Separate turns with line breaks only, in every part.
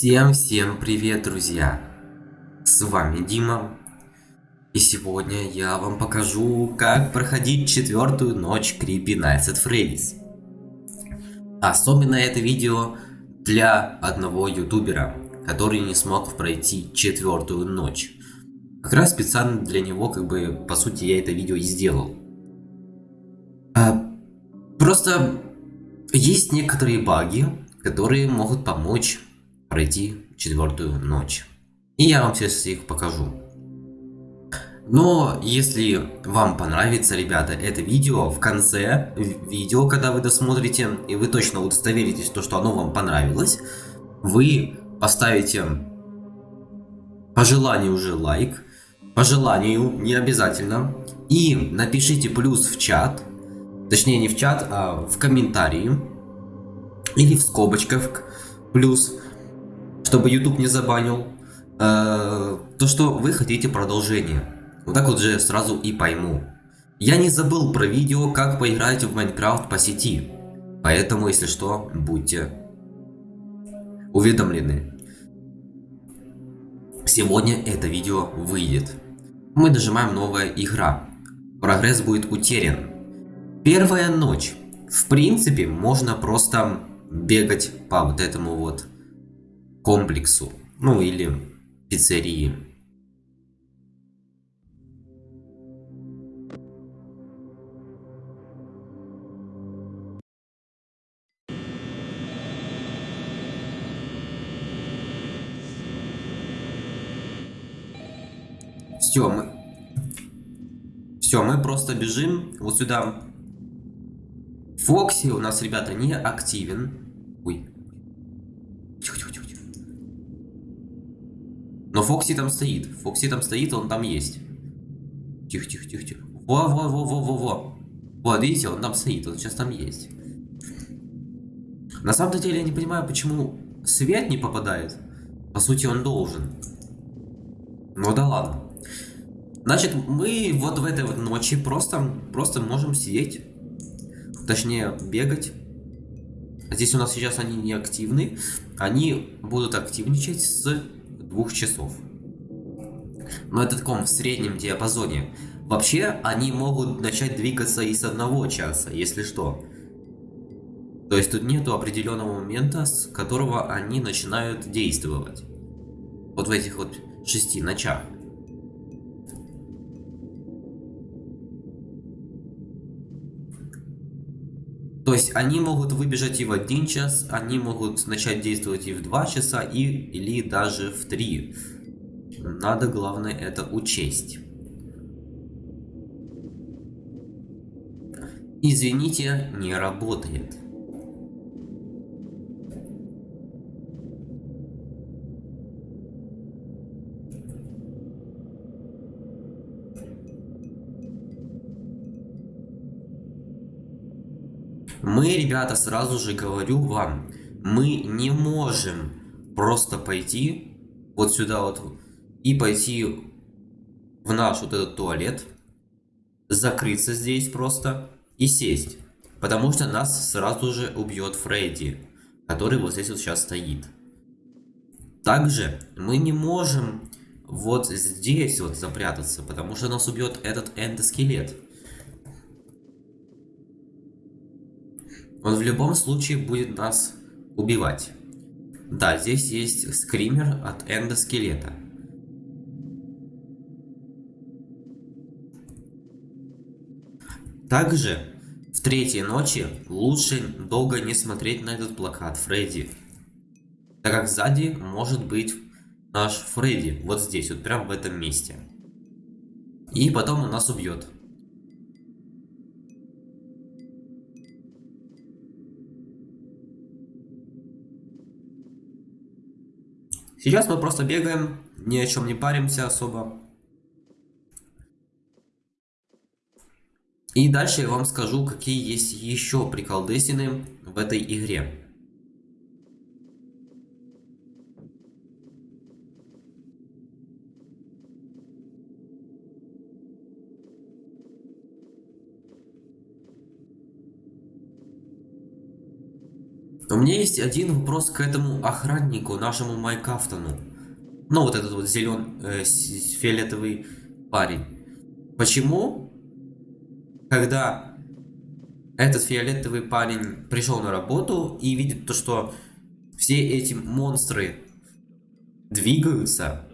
Всем-всем привет, друзья! С вами Дима. И сегодня я вам покажу, как проходить четвертую ночь Creepy Nights at Freddy's. Особенно это видео для одного ютубера, который не смог пройти четвертую ночь. Как раз специально для него, как бы, по сути, я это видео и сделал. А, просто есть некоторые баги, которые могут помочь пройти четвертую ночь. И я вам сейчас их покажу. Но если вам понравится, ребята, это видео, в конце видео, когда вы досмотрите, и вы точно удостоверитесь, то, что оно вам понравилось, вы поставите по желанию уже лайк, по желанию, не обязательно, и напишите плюс в чат, точнее не в чат, а в комментарии, или в скобочках плюс, чтобы YouTube не забанил, э, то, что вы хотите продолжение. Вот так вот же сразу и пойму. Я не забыл про видео, как поиграть в Майнкрафт по сети. Поэтому, если что, будьте уведомлены. Сегодня это видео выйдет. Мы нажимаем новая игра. Прогресс будет утерян. Первая ночь. В принципе, можно просто бегать по вот этому вот комплексу. Ну или пиццерии. Все, мы... Все, мы просто бежим вот сюда. Фокси у нас, ребята, не активен. Ой. Тихо, тихо, тихо, тихо. Но Фокси там стоит. Фокси там стоит, он там есть. Тихо, тихо, тихо, тихо. Во, во, во, во, во, во. Вот, видите, он там стоит, он сейчас там есть. На самом деле я не понимаю, почему свет не попадает. По сути, он должен. Ну да ладно. Значит, мы вот в этой вот ночи просто, просто можем сидеть, точнее бегать. Здесь у нас сейчас они не активны, они будут активничать с двух часов. Но это в таком в среднем диапазоне. Вообще, они могут начать двигаться и с одного часа, если что. То есть тут нету определенного момента, с которого они начинают действовать. Вот в этих вот шести ночах. То есть они могут выбежать и в один час, они могут начать действовать и в два часа, и, или даже в три. Надо, главное, это учесть. Извините, не работает. Мы, ребята, сразу же говорю вам, мы не можем просто пойти вот сюда вот и пойти в наш вот этот туалет, закрыться здесь просто и сесть. Потому что нас сразу же убьет Фредди, который вот здесь вот сейчас стоит. Также мы не можем вот здесь вот запрятаться, потому что нас убьет этот эндоскелет. Он в любом случае будет нас убивать. Да, здесь есть скример от эндоскелета. Также в третьей ночи лучше долго не смотреть на этот плакат Фредди. Так как сзади может быть наш Фредди. Вот здесь, вот прям в этом месте. И потом он нас убьет. Сейчас мы просто бегаем, ни о чем не паримся особо. И дальше я вам скажу, какие есть еще приколдесины в этой игре. У меня есть один вопрос к этому охраннику, нашему Майкафтону. Ну, вот этот вот зелен... Э, фиолетовый парень. Почему, когда этот фиолетовый парень пришел на работу и видит то, что все эти монстры двигаются,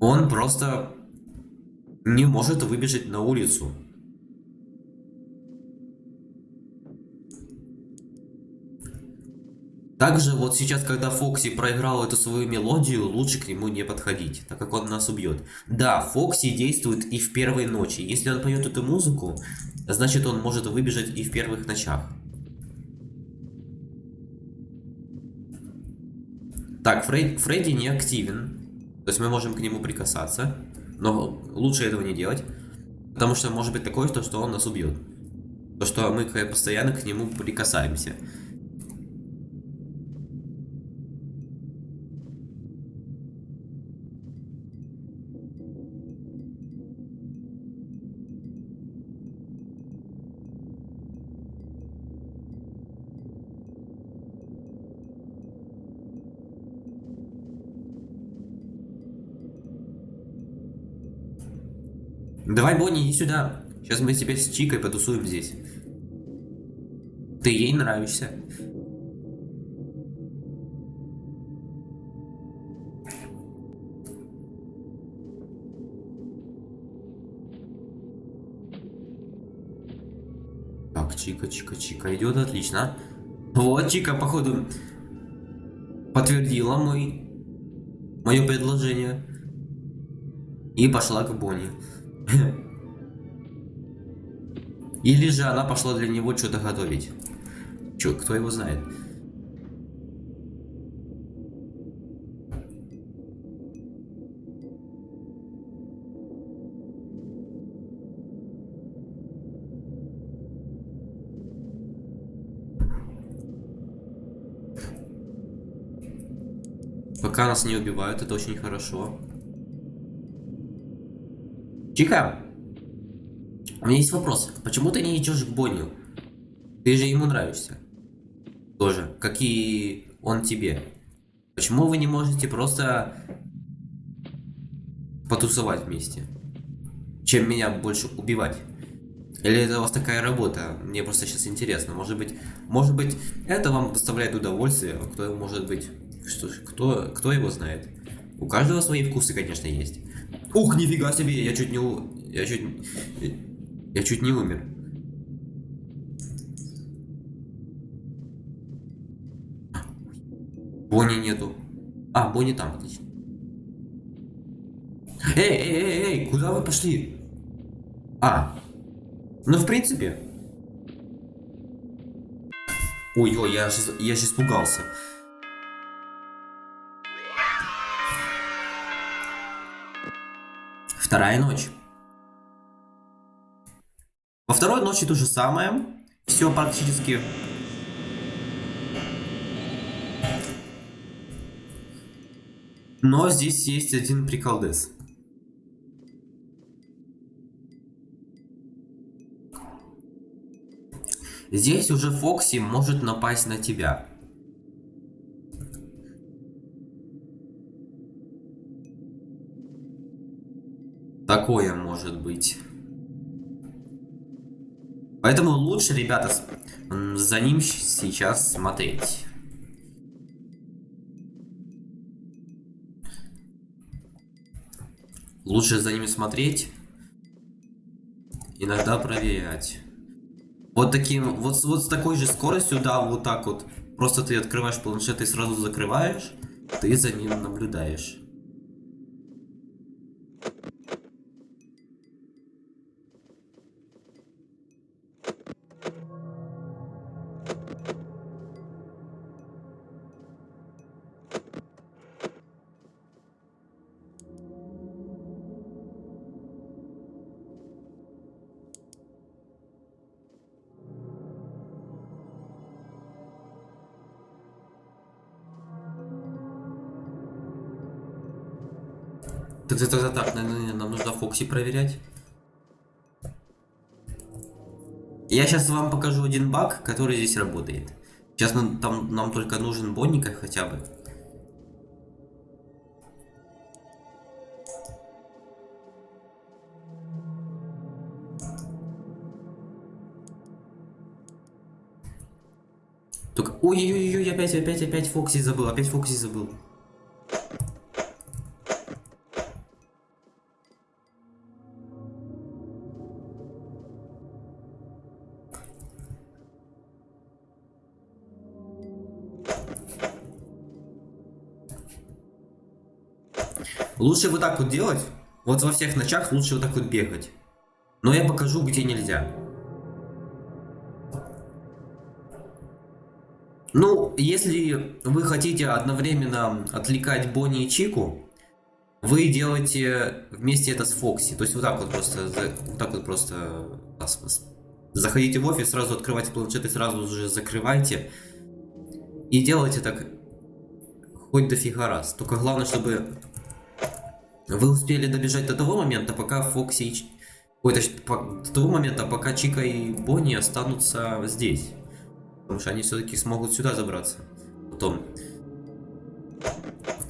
он просто не может выбежать на улицу. Также вот сейчас, когда Фокси проиграл эту свою мелодию, лучше к нему не подходить, так как он нас убьет. Да, Фокси действует и в первой ночи. Если он поет эту музыку, значит он может выбежать и в первых ночах. Так, Фред... Фредди не активен. То есть мы можем к нему прикасаться. Но лучше этого не делать. Потому что может быть такое, что он нас убьет. То, что мы постоянно к нему прикасаемся. Давай, Бонни, иди сюда. Сейчас мы тебе с Чикой потусуем здесь. Ты ей нравишься. Так, Чика, Чика, Чика идет отлично. Вот, Чика, походу, подтвердила мой, мое предложение. И пошла к Бонни. Или же она пошла для него что-то готовить. Чё, кто его знает? Пока нас не убивают, это очень хорошо. Чика, у меня есть вопрос. Почему ты не идешь к Бонню? Ты же ему нравишься. Тоже, как и он тебе. Почему вы не можете просто потусовать вместе? Чем меня больше убивать? Или это у вас такая работа? Мне просто сейчас интересно. Может быть, может быть, это вам доставляет удовольствие, кто может быть, что, кто, кто его знает? У каждого свои вкусы, конечно, есть. Ух, нифига себе, я чуть не... Я чуть... Я чуть не умер. Бонни нету. А, Бонни там, отлично. Эй, эй, эй, эй, куда вы пошли? А, ну в принципе. Ой-ой, я, я же испугался. Вторая ночь. Во второй ночи то же самое. Все практически. Но здесь есть один приколдес. Здесь уже Фокси может напасть на тебя. Такое может быть. Поэтому лучше, ребята, за ним сейчас смотреть. Лучше за ними смотреть. Иногда проверять. Вот таким, вот, вот с такой же скоростью, да, вот так вот. Просто ты открываешь планшет и сразу закрываешь. Ты за ним наблюдаешь. Так, так, нам нужно Фокси проверять. Я сейчас вам покажу один баг, который здесь работает. Сейчас нам, там, нам только нужен Бонника хотя бы. Только... Ой-ой-ой, опять, опять, опять Фокси забыл, опять Фокси забыл. Лучше вот так вот делать. Вот во всех ночах лучше вот так вот бегать. Но я покажу, где нельзя. Ну, если вы хотите одновременно отвлекать Бонни и Чику, вы делаете вместе это с Фокси. То есть вот так вот просто, вот так вот просто заходите в офис, сразу открывайте планшет и сразу же закрывайте. И делайте так хоть дофига раз. Только главное, чтобы вы успели добежать до того момента, пока Фокси и... Ой, точнее, до того момента, пока Чика и Бонни останутся здесь. Потому что они все-таки смогут сюда забраться. Потом.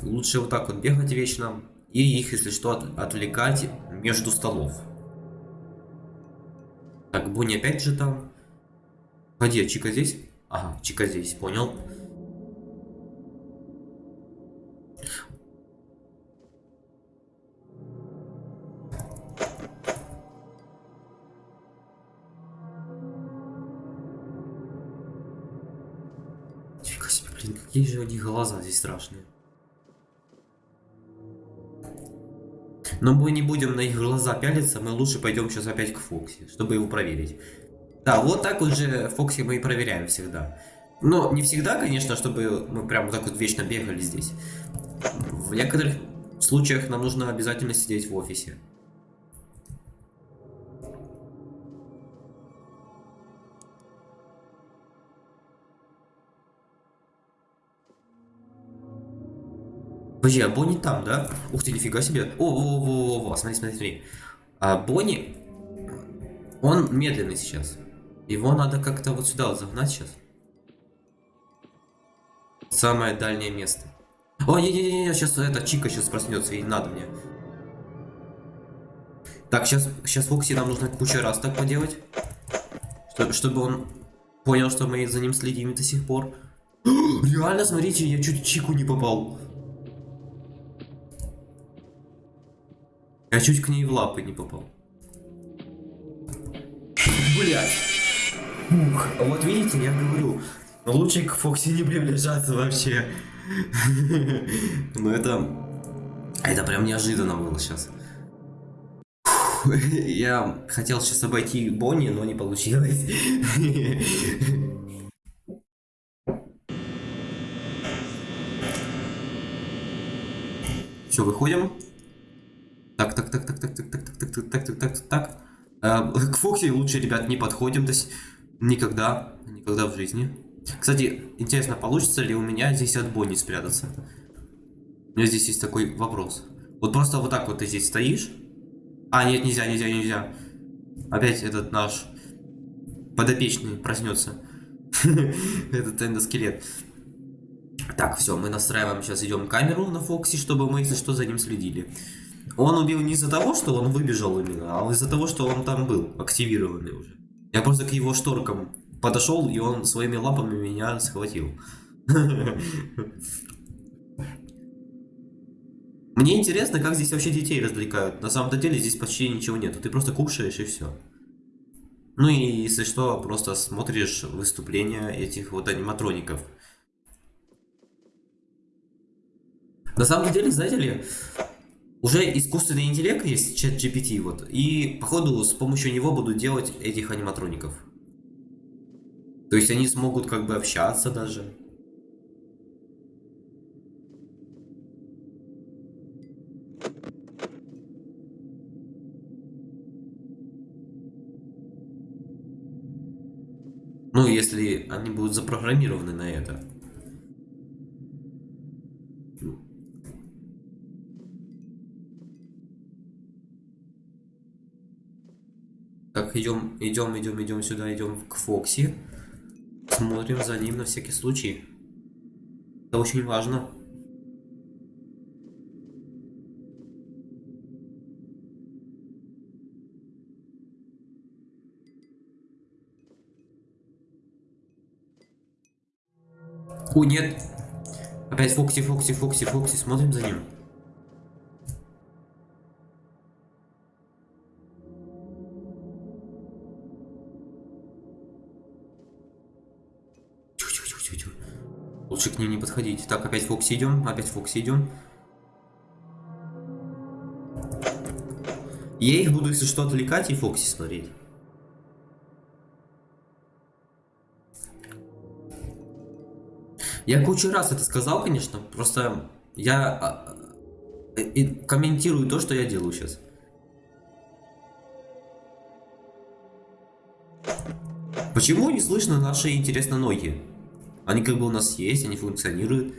Лучше вот так вот бегать вечно. И их, если что, от отвлекать между столов. Так, Бонни опять же там. Где, Чика здесь? Ага, Чика здесь, понял. Какие же у них глаза здесь страшные. Но мы не будем на их глаза пялиться, мы лучше пойдем сейчас опять к Фокси, чтобы его проверить. Да, вот так вот же Фокси мы и проверяем всегда. Но не всегда, конечно, чтобы мы прям так вот вечно бегали здесь. В некоторых случаях нам нужно обязательно сидеть в офисе. Подожди, а Бонни там, да? Ух ты, нифига себе. О, о, о, о, о, смотри, смотри, смотри. А Бонни, он медленный сейчас. Его надо как-то вот сюда вот загнать сейчас. Самое дальнее место. О, не-не-не, сейчас эта Чика сейчас проснется, и надо мне. Так, сейчас, сейчас Фокси нам нужно кучу раз так поделать. Чтобы, чтобы он понял, что мы за ним следим до сих пор. Реально, смотрите, я чуть Чику не попал. Я чуть к ней в лапы не попал. Блять. Ух, вот видите, я говорю, лучше к Фокси не приближаться вообще. Ну это... Это прям неожиданно было сейчас. Я хотел сейчас обойти Бонни, но не получилось. Все, выходим. Так, так, так, так, так, так, так, так, так, так, так, так, так, так. К Фокси лучше, ребят, не подходим, то есть никогда, никогда в жизни. Кстати, интересно, получится ли у меня здесь от Бонни спрятаться? У меня здесь есть такой вопрос. Вот просто вот так вот ты здесь стоишь. А, нет, нельзя, нельзя, нельзя. Опять этот наш подопечный проснется. Этот эндоскелет. Так, все, мы настраиваем, сейчас идем камеру на Фокси, чтобы мы, если что, за ним следили. Он убил не из-за того, что он выбежал именно, а из-за того, что он там был, активированный уже. Я просто к его шторкам подошел, и он своими лапами меня схватил. Мне интересно, как здесь вообще детей развлекают. На самом-то деле здесь почти ничего нет. Ты просто кушаешь и все. Ну и если что, просто смотришь выступления этих вот аниматроников. На самом деле, знаете ли, уже искусственный интеллект есть, чат GPT, вот, и походу с помощью него будут делать этих аниматроников. То есть они смогут как бы общаться даже. Ну, если они будут запрограммированы на это. Так, идем, идем, идем, идем сюда, идем к Фокси. Смотрим за ним на всякий случай. Это очень важно. О, нет. Опять Фокси, Фокси, Фокси, Фокси. Смотрим за ним. Лучше к ним не подходить. Так, опять Фокси идем. Опять Фокси идем. Я их буду, если что, отвлекать и Фокси смотреть. Я кучу раз это сказал, конечно, просто я а, э, комментирую то, что я делаю сейчас. Почему не слышно наши, интересно, ноги? Они как бы у нас есть, они функционируют.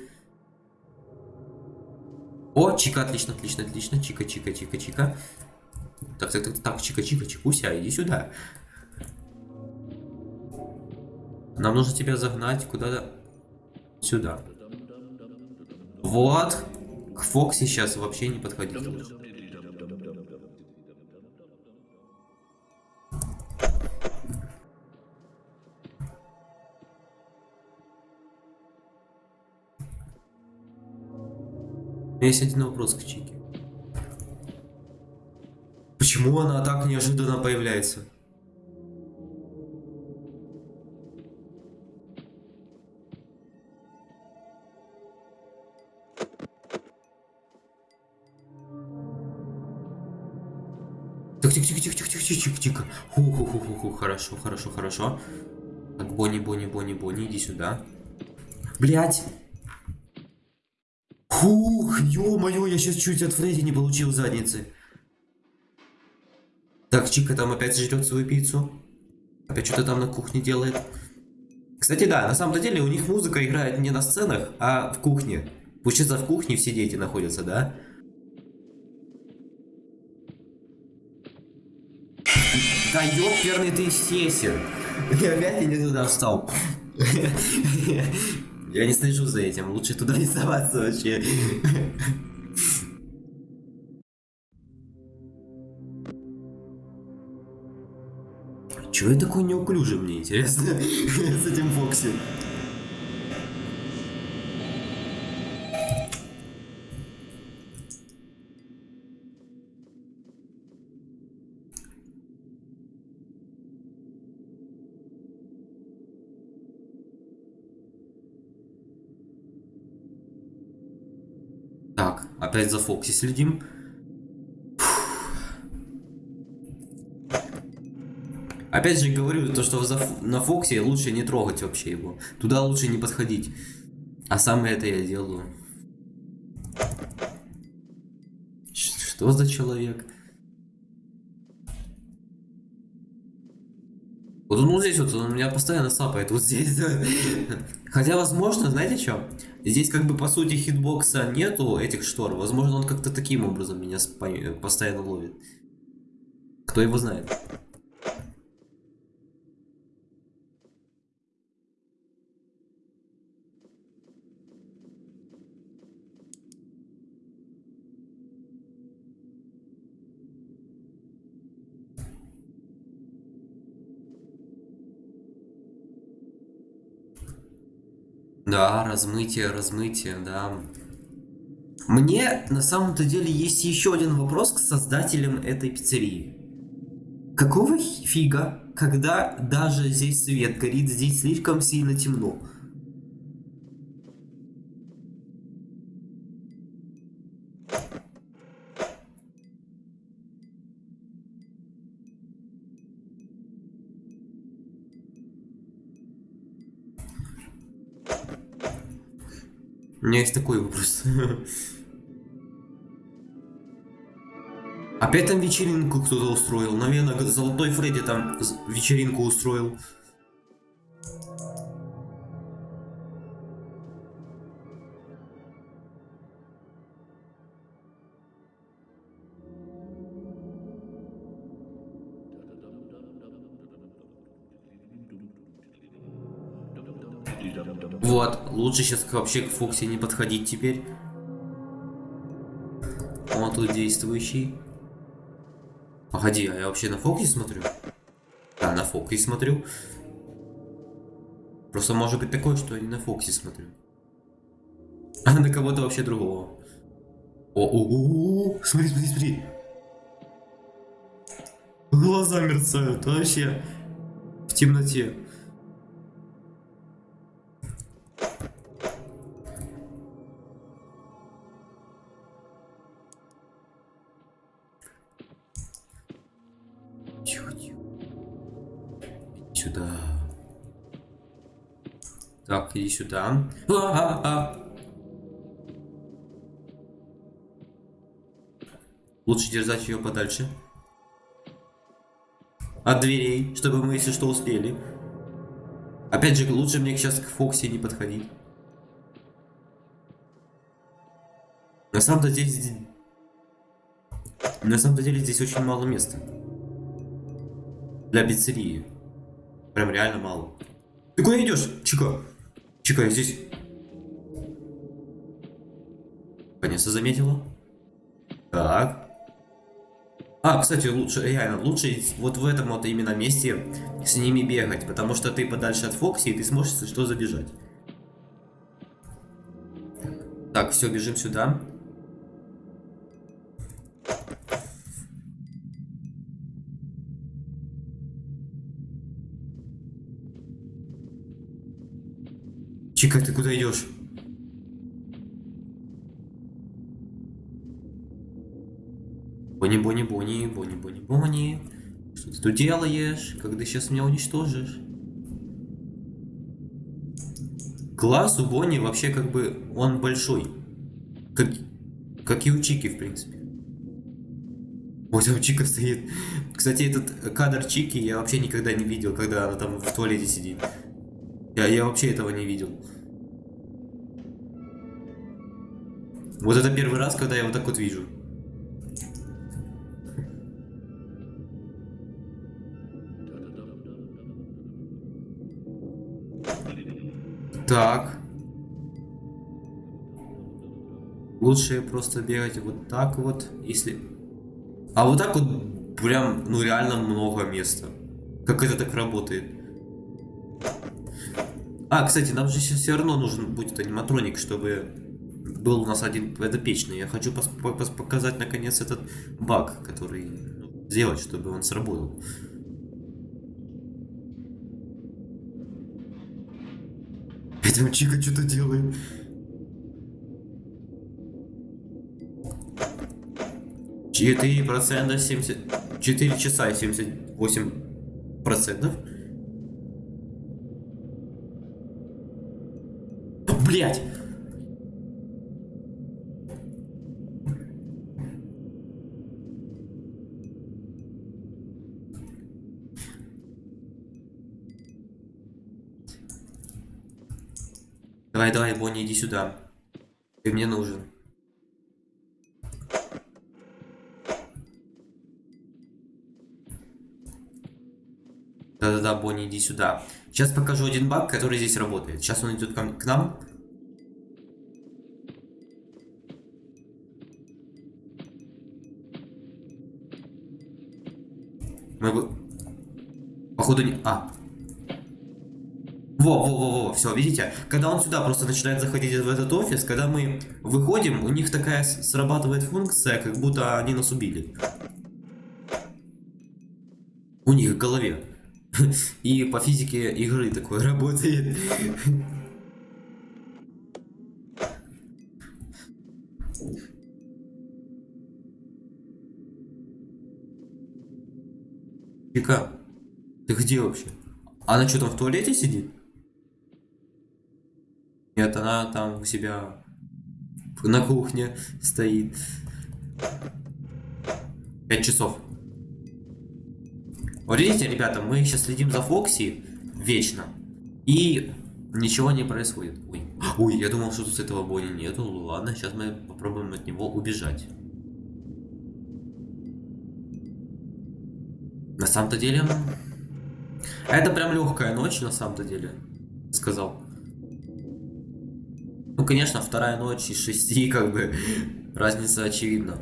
О, чика, отлично, отлично, отлично. Чика, чика, чика, чика. Так, так, так, так, чика, чика, чикуся, иди сюда. Нам нужно тебя загнать куда-то сюда. Вот. К Фокси сейчас вообще не подходить меня есть один вопрос к Чике. Почему она так неожиданно появляется? Так, тихо, тихо, тихо, тихо, тихо, тихо, тихо. Ху, ху, ху, ху, ху, хорошо, хорошо, хорошо. Так, Бонни, Бонни, Бонни, Бонни, иди сюда. Блять! Хух, ё-моё, я сейчас чуть от Фредди не получил задницы. Так, Чика там опять жрет свою пиццу. Опять что-то там на кухне делает. Кстати, да, на самом деле у них музыка играет не на сценах, а в кухне. Получается, в кухне все дети находятся, да? Да ёперный ты сесер. Я опять не туда встал. Я не слежу за этим, лучше туда не соваться вообще. Чего я такой неуклюжий, мне интересно, с этим Фокси? Так, опять за Фокси следим. Опять же говорю, то, что на Фоксе лучше не трогать вообще его. Туда лучше не подходить. А самое это я делаю. Что за человек? Вот он вот здесь вот, он меня постоянно сапает, вот здесь. Хотя, возможно, знаете что? Здесь как бы по сути хитбокса нету этих штор. Возможно, он как-то таким образом меня постоянно ловит. Кто его знает? Да, размытие, размытие, да. Мне на самом-то деле есть еще один вопрос к создателям этой пиццерии. Какого фига, когда даже здесь свет горит, здесь слишком сильно темно? Меня есть такой вопрос. Опять там вечеринку кто-то устроил. Наверное, Золотой Фредди там вечеринку устроил. Лучше сейчас вообще к Фокси не подходить теперь. Он тут действующий. Погоди, а я вообще на Фокси смотрю? Да, на Фокси смотрю. Просто может быть такое, что я не на Фокси смотрю. А на кого-то вообще другого. О, о, о, о, смотри, смотри, смотри. Глаза мерцают, вообще. В темноте. Так, иди сюда. А -а -а. Лучше держать ее подальше. От дверей, чтобы мы, если что, успели. Опять же, лучше мне сейчас к Фокси не подходить. На самом-то здесь... На самом-то деле здесь очень мало места. Для пиццерии. Прям реально мало. Ты куда идешь, Чика? Чика, я здесь... Конечно, заметила. Так. А, кстати, лучше, реально, лучше вот в этом вот именно месте с ними бегать, потому что ты подальше от Фокси, и ты сможешь, что, забежать. Так, все, бежим сюда. Чика, ты куда идешь? Бони-бони-бони, бони-бони-бони. Что ты тут делаешь? Ты сейчас меня уничтожишь? Класс у Бонни вообще как бы он большой. Как, как и у Чики, в принципе. Вот там Чика стоит. Кстати, этот кадр Чики я вообще никогда не видел, когда она там в туалете сидит. Я, я вообще этого не видел. Вот это первый раз, когда я вот так вот вижу. Так. Лучше просто бегать вот так вот, если... А вот так вот прям, ну реально много места. Как это так работает? А, кстати, нам же все равно нужен будет аниматроник, чтобы был у нас один подопечный. Я хочу показать наконец этот баг, который ну, сделать, чтобы он сработал. Этим Чика что-то делает. Четыре процента семьдесят... Четыре часа семьдесят восемь процентов. Блять! Давай, давай, Бонни, иди сюда. Ты мне нужен. Да-да-да, Бонни, иди сюда. Сейчас покажу один баг, который здесь работает. Сейчас он идет к нам. Мы... Походу не... А, во, во, во, во, все, видите? Когда он сюда просто начинает заходить в этот офис, когда мы выходим, у них такая срабатывает функция, как будто они нас убили. У них в голове. И по физике игры такое работает. Вика, ты где вообще? Она что там в туалете сидит? Нет, она там у себя на кухне стоит. Пять часов. Вот видите, ребята, мы сейчас следим за Фокси вечно. И ничего не происходит. Ой, Ой я думал, что тут с этого Бонни нету. Ладно, сейчас мы попробуем от него убежать. На самом-то деле... Это прям легкая ночь, на самом-то деле. Сказал. Конечно, вторая ночь из шести, как бы, разница очевидна.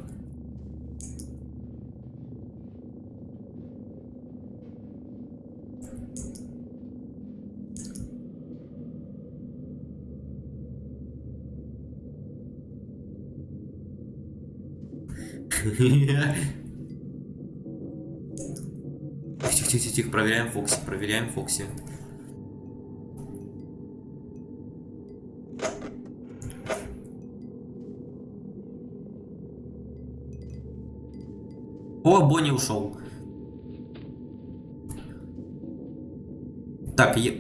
Тихо, тихо, тихо, проверяем Фокси, проверяем Фокси. Бонни ушел. Так, я...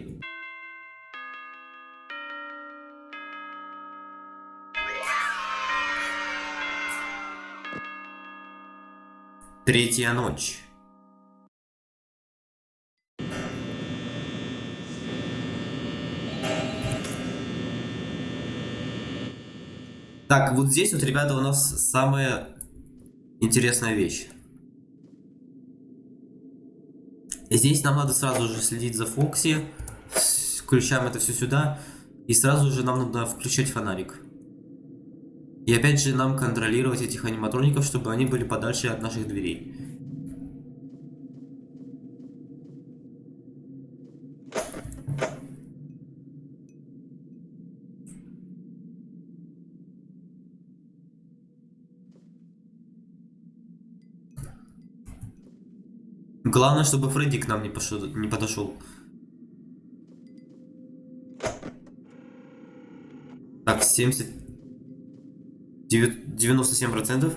Третья ночь. Так, вот здесь вот, ребята, у нас самая интересная вещь. Здесь нам надо сразу же следить за Фокси. Включаем это все сюда. И сразу же нам надо включать фонарик. И опять же нам контролировать этих аниматроников, чтобы они были подальше от наших дверей. Главное, чтобы Фредди к нам не, пошел, не подошел. Так, 70... 97 процентов.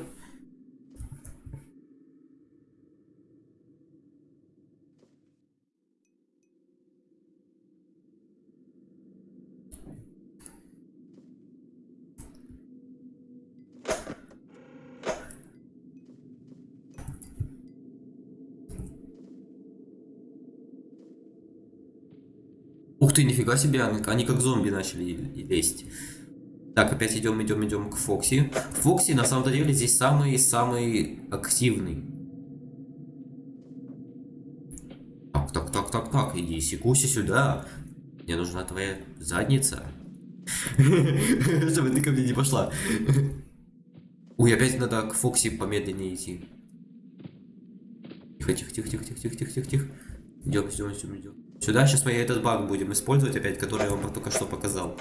Ух ты, нифига себе, они как зомби начали лезть. Так, опять идем, идем, идем к Фокси. Фокси на самом деле здесь самый-самый активный. Так, так, так, так, так, иди, Сикуси сюда. Мне нужна твоя задница. Чтобы ты ко мне не пошла. Ой, опять надо к Фокси помедленнее идти. Тихо, тихо, тихо, тихо, тихо, тихо, тихо, тихо. Идем, идем, идем, идем. Сюда сейчас мы этот баг будем использовать опять, который я вам только что показал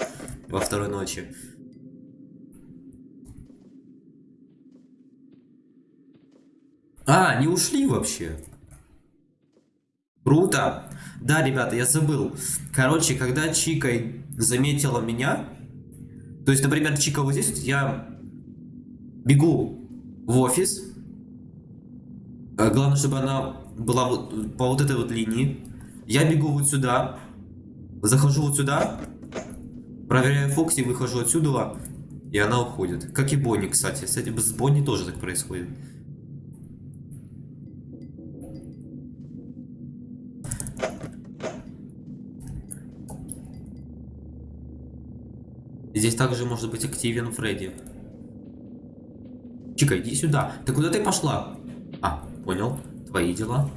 во второй ночи. А, не ушли вообще. Круто. Да, ребята, я забыл. Короче, когда Чика заметила меня, то есть, например, Чика вот здесь, я бегу в офис. А, главное, чтобы она была по вот этой вот линии. Я бегу вот сюда, захожу вот сюда, проверяю Фокси, выхожу отсюда, и она уходит. Как и Бонни, кстати. Кстати, с Бонни тоже так происходит. Здесь также может быть активен Фредди. Чика, иди сюда. Ты куда ты пошла? А, понял. Твои дела.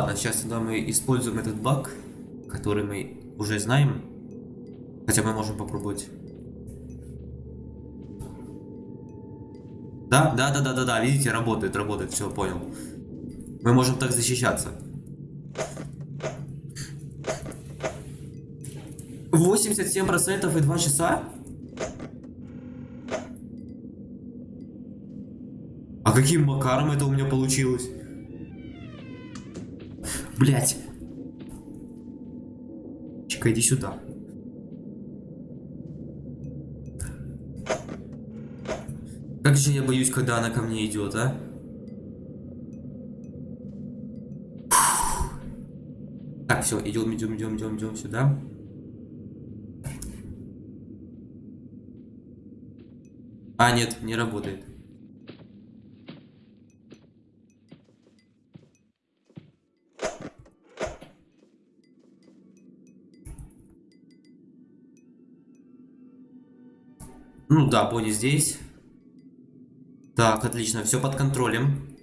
Ладно, сейчас тогда мы используем этот баг, который мы уже знаем. Хотя мы можем попробовать. Да, да, да, да, да, да, видите, работает, работает, все, понял. Мы можем так защищаться. 87% и 2 часа? А каким макаром это у меня получилось? Блять. Чика, иди сюда. Как же я боюсь, когда она ко мне идет, а? Так, все, идем, идем, идем, идем, идем сюда. А, нет, не работает. Ну да, Бонни здесь. Так, отлично, все под контролем.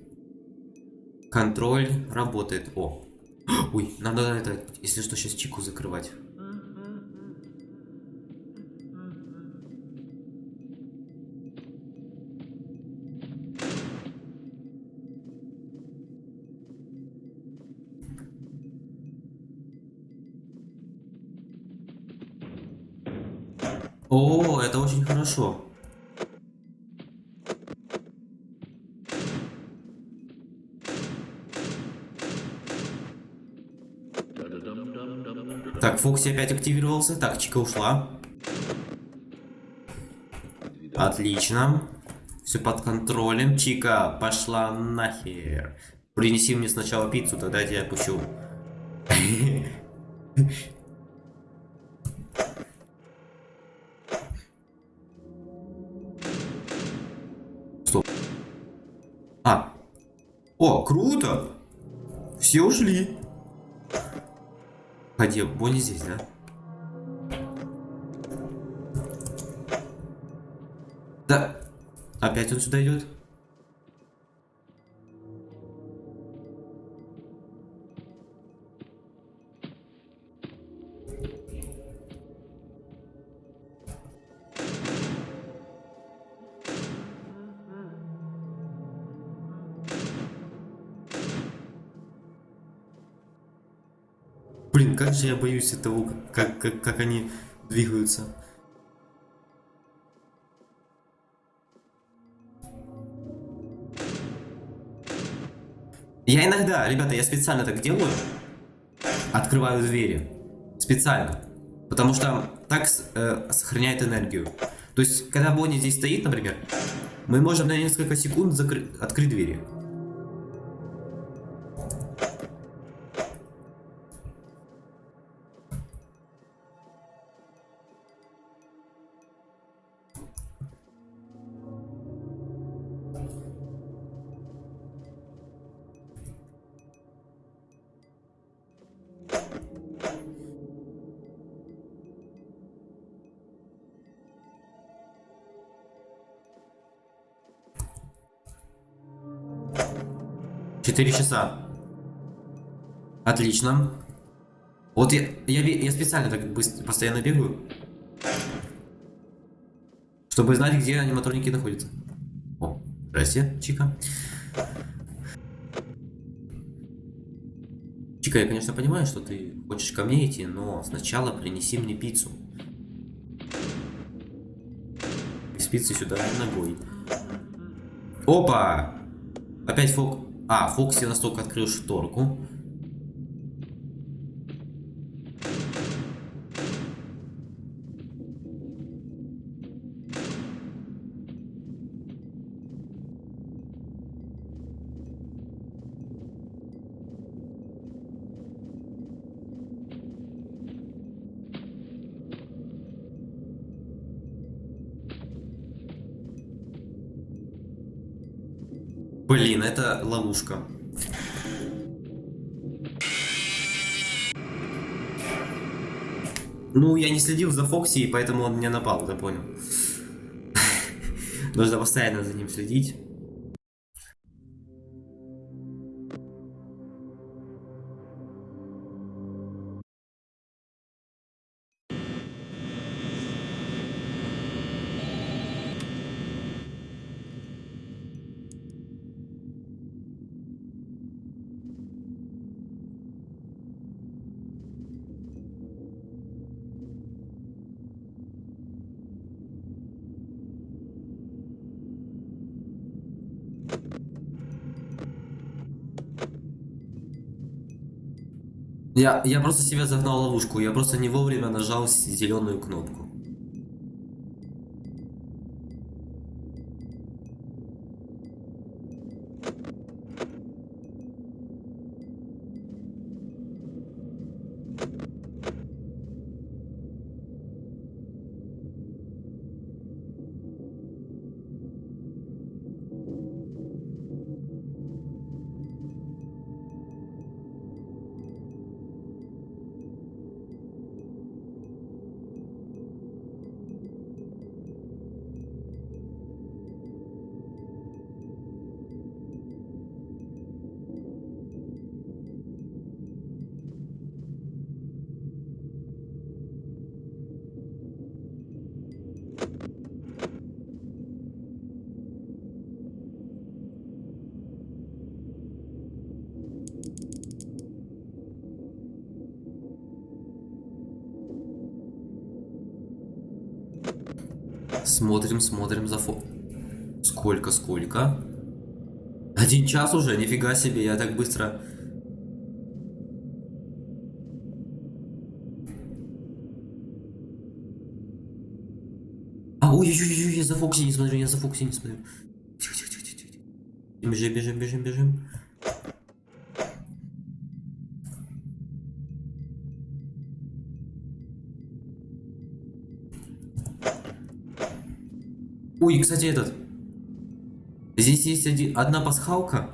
Контроль работает. О. Ой, надо это, если что, сейчас чеку закрывать. Очень хорошо. Так, Фокси опять активировался. Так, Чика ушла. Отлично. Все под контролем. Чика, пошла нахер. Принеси мне сначала пиццу, тогда я тебя отпущу. О, круто! Все ушли. Ходи, Бонни здесь, да? Да. Опять он сюда идет? Же я боюсь этого, как, как, как они двигаются. Я иногда, ребята, я специально так делаю. Открываю двери. Специально. Потому что так э, сохраняет энергию. То есть, когда Бонни здесь стоит, например, мы можем на несколько секунд закрыть, открыть двери. Четыре часа. Отлично. Вот я, я, я специально так быстро, постоянно бегаю. Чтобы знать, где аниматроники находятся. О, здрасте, Чика. Чика, я, конечно, понимаю, что ты хочешь ко мне идти, но сначала принеси мне пиццу. Без пиццы сюда ногой. Опа! Опять фок... А, Фокси настолько открыл шторку. Ловушка. Ну, я не следил за Фокси, и поэтому он мне напал, ты понял. Нужно постоянно за ним следить. Я, я просто себя загнал ловушку, я просто не вовремя нажал зеленую кнопку. Смотрим, смотрим за фо... Сколько, сколько? Один час уже? Нифига себе, я так быстро... А, ой-ой-ой, я за Фокси не смотрю, я за Фокси не смотрю. Тихо, тихо, тихо, тихо. Бежим, бежим, бежим, бежим. Ой, кстати, этот. Здесь есть один, одна пасхалка.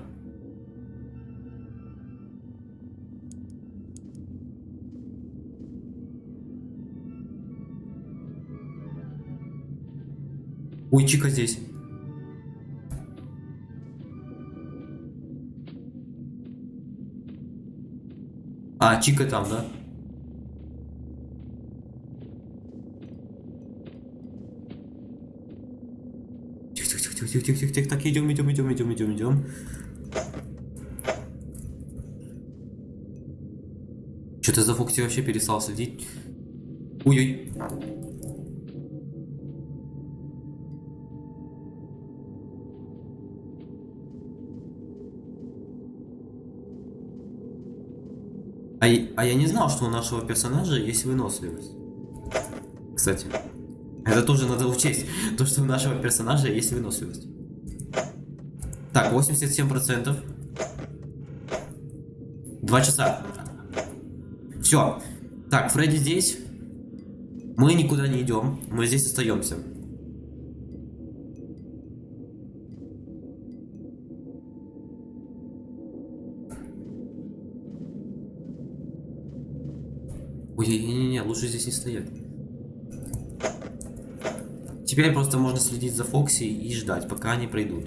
Ой, Чика здесь. А, Чика там, да? Тихо, тихо, тихо, тихо, так, идем, идем, идем, идем, идем, идем. Что-то за Фокси вообще перестал следить. Ой-ой. А, а я не знал, что у нашего персонажа есть выносливость. Кстати. Это тоже надо учесть. То, что у нашего персонажа есть выносливость. Так, 87%. Два часа. Все. Так, Фредди здесь. Мы никуда не идем. Мы здесь остаемся. Ой, не-не-не, лучше здесь не стоять. Теперь просто можно следить за Фокси и ждать, пока они пройдут.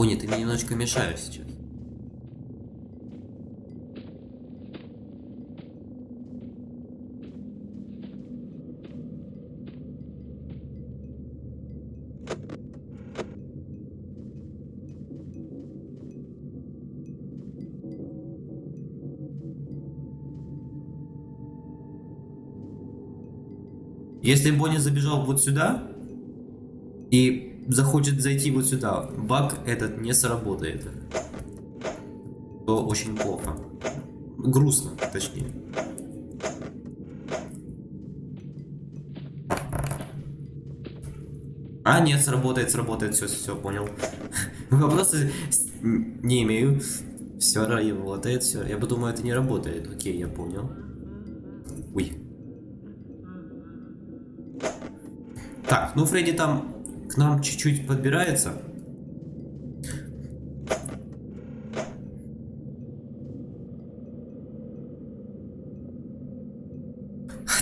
Бонни, ты мне немножечко мешаешь сейчас. Если Бонни забежал вот сюда захочет зайти вот сюда, баг этот не сработает. То очень плохо. Грустно, точнее. А, нет, сработает, сработает, все, все, понял. Вопросы не имею. Все работает, все. Я бы думаю, это не работает. Окей, я понял. Ой. Так, ну Фредди там нам чуть-чуть подбирается.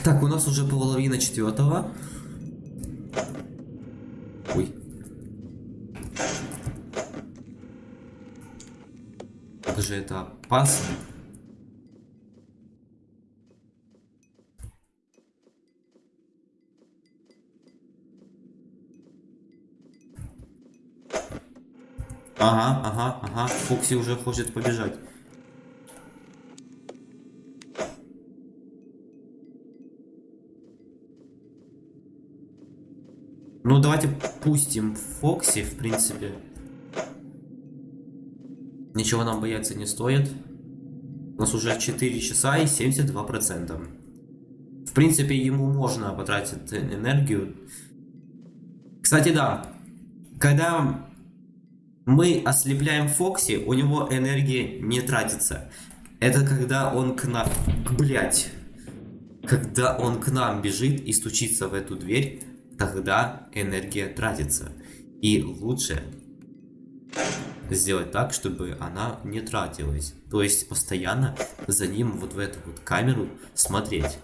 Так, у нас уже половина четвертого. Ой. Как же это опасно. Ага, ага, ага. Фокси уже хочет побежать. Ну, давайте пустим Фокси, в принципе. Ничего нам бояться не стоит. У нас уже 4 часа и 72%. В принципе, ему можно потратить энергию. Кстати, да. Когда мы ослепляем Фокси, у него энергия не тратится. Это когда он к нам... Блять. Когда он к нам бежит и стучится в эту дверь, тогда энергия тратится. И лучше сделать так, чтобы она не тратилась. То есть постоянно за ним вот в эту вот камеру смотреть.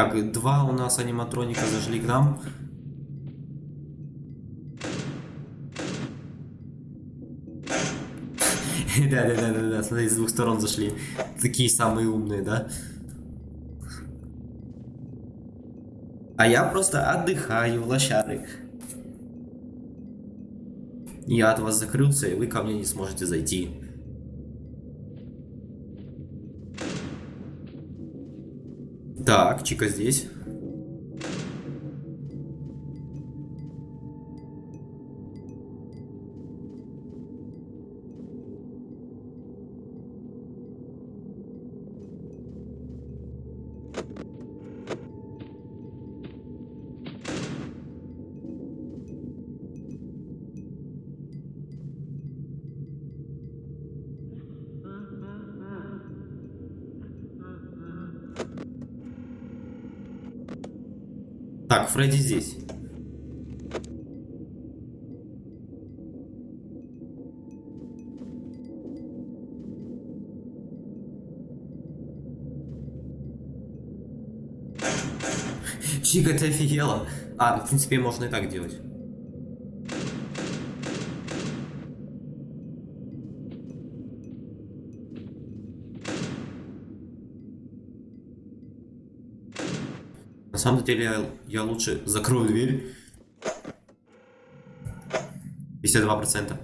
Так, два у нас аниматроника зашли к нам. Да-да-да-да, смотри, с двух сторон зашли. Такие самые умные, да? А я просто отдыхаю, лошары. Я от вас закрылся, и вы ко мне не сможете зайти. Так, Чика здесь. Фредди здесь. Чика, ты офигела? А, в принципе, можно и так делать. Самом деле, я, я лучше закрою дверь. 52%.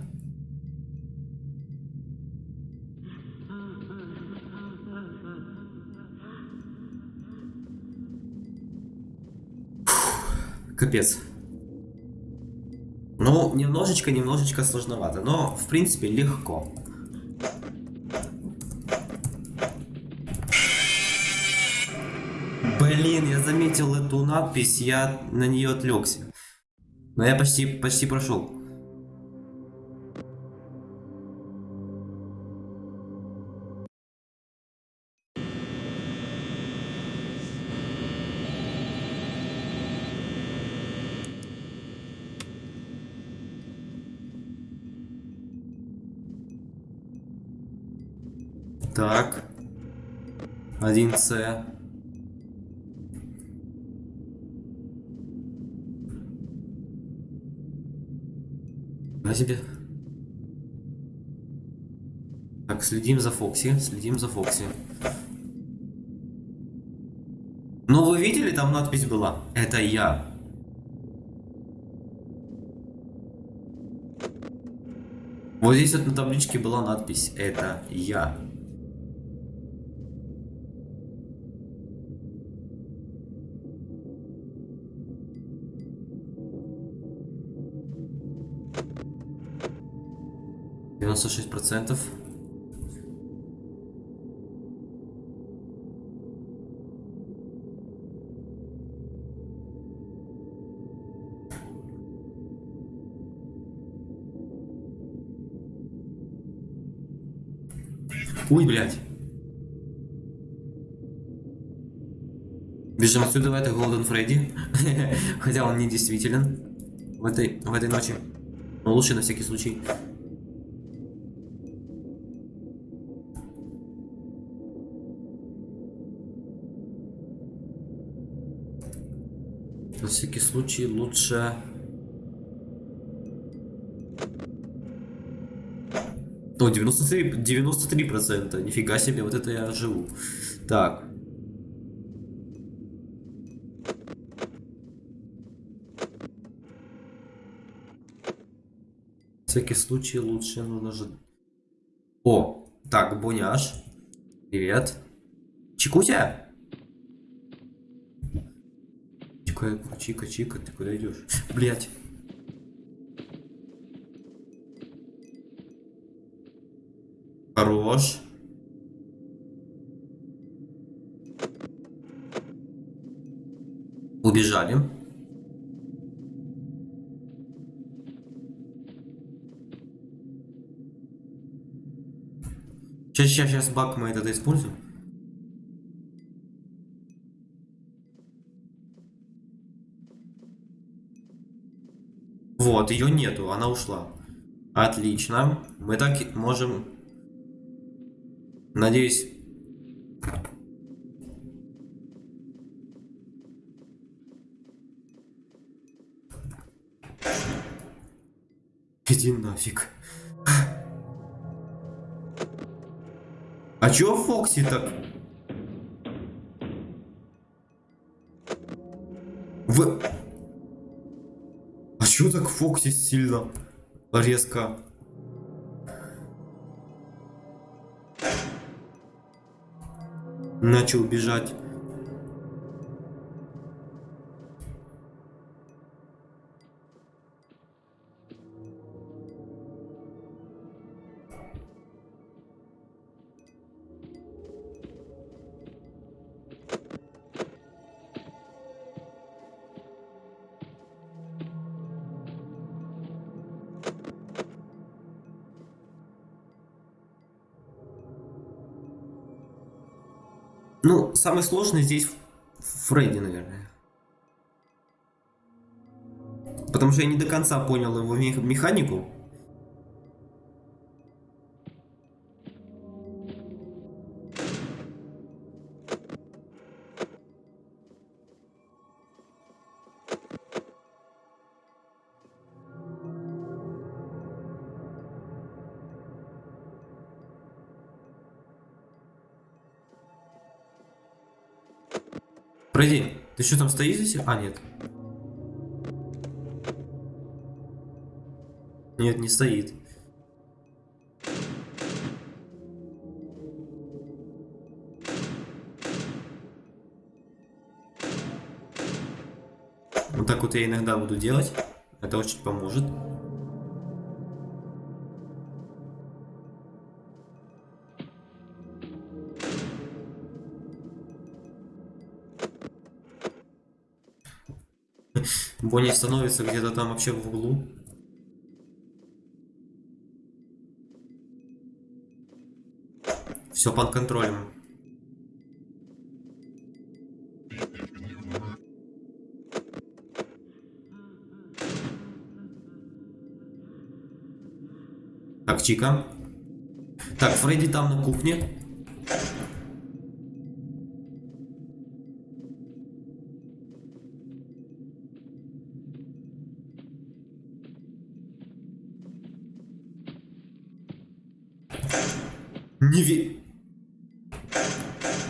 Капец. Ну, немножечко, немножечко сложновато, но, в принципе, легко. Блин, я заметил эту надпись, я на нее отвлекся. Но я почти, почти прошел. Так. 1С. Себе. Так, следим за Фокси, следим за Фокси. Ну, вы видели, там надпись была? Это я. Вот здесь вот на табличке была надпись «Это я». Девяносто шесть процентов. Ой, блядь. Бежим отсюда, это Голден Фредди. Хотя он не действителен в этой, в этой ночи. Но лучше на всякий случай. Всякий случай лучше... О, 93, 93%. Нифига себе, вот это я живу. Так. Всякий случай лучше нужно же... О, так, Боняш. Привет. Чикутя? Чика, Чика, Чика, ты куда идешь? Блять. Хорош. Убежали. Сейчас, сейчас, сейчас баг мы этот используем. Вот, ее нету, она ушла. Отлично. Мы так можем... Надеюсь... Иди нафиг. А чё Фокси так? В... Так Фокси сильно резко? Начал бежать. Самый сложный здесь Фредди, наверное. Потому что я не до конца понял его механику. Что там стоишь здесь? А, нет. Нет, не стоит. Вот так вот я иногда буду делать. Это очень поможет. Бонни становится где-то там вообще в углу. Все под контролем. Так, Чика. Так, Фредди там на кухне. Не ви...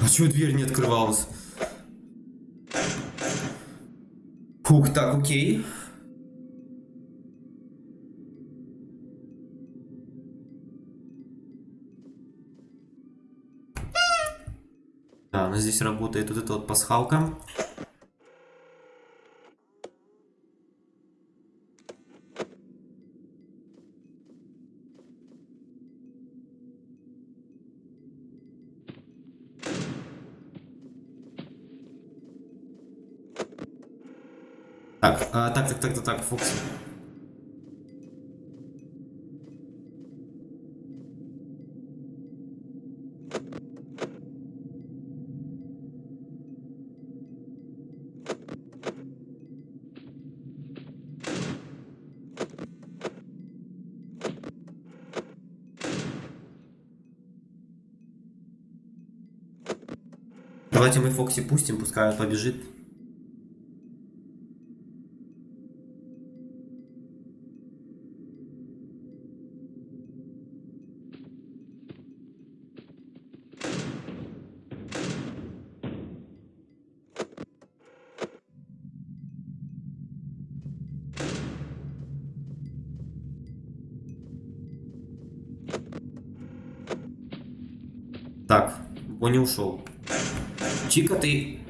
А чего дверь не открывалась? Фух, так, окей. Да, но здесь работает вот эта вот пасхалка. Так, а, так, Фокси. Давайте мы Фокси пустим, пускай побежит. Бонни ушел. Чика, ты...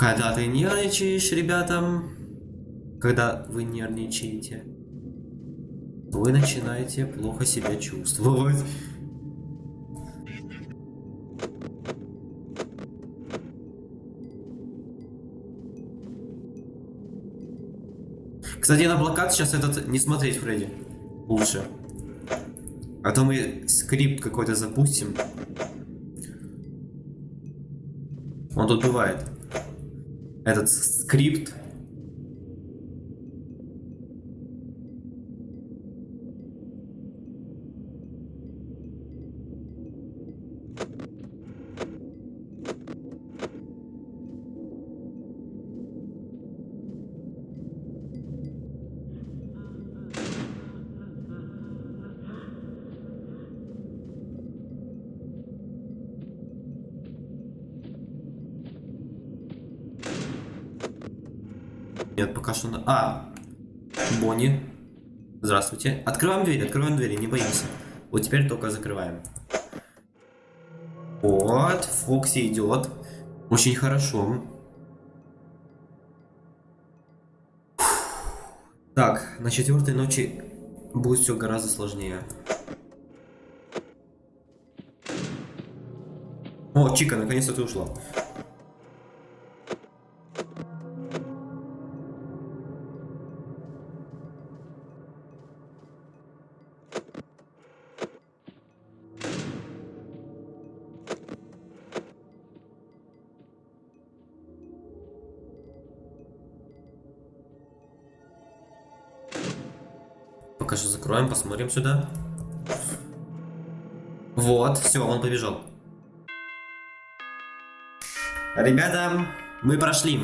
Когда ты нервничаешь, ребята, когда вы нервничаете, вы начинаете плохо себя чувствовать. Кстати, на блокад сейчас этот не смотреть, Фредди. Лучше. А то мы скрипт какой-то запустим. Он тут бывает. Этот скрипт. А! Бонни. Здравствуйте. Открываем двери, открываем двери, не боимся. Вот теперь только закрываем. Вот, Фокси идет. Очень хорошо. Так, на четвертой ночи будет все гораздо сложнее. О, Чика, наконец-то ты ушла. Посмотрим сюда. Вот, все, он побежал. Ребята, мы прошли.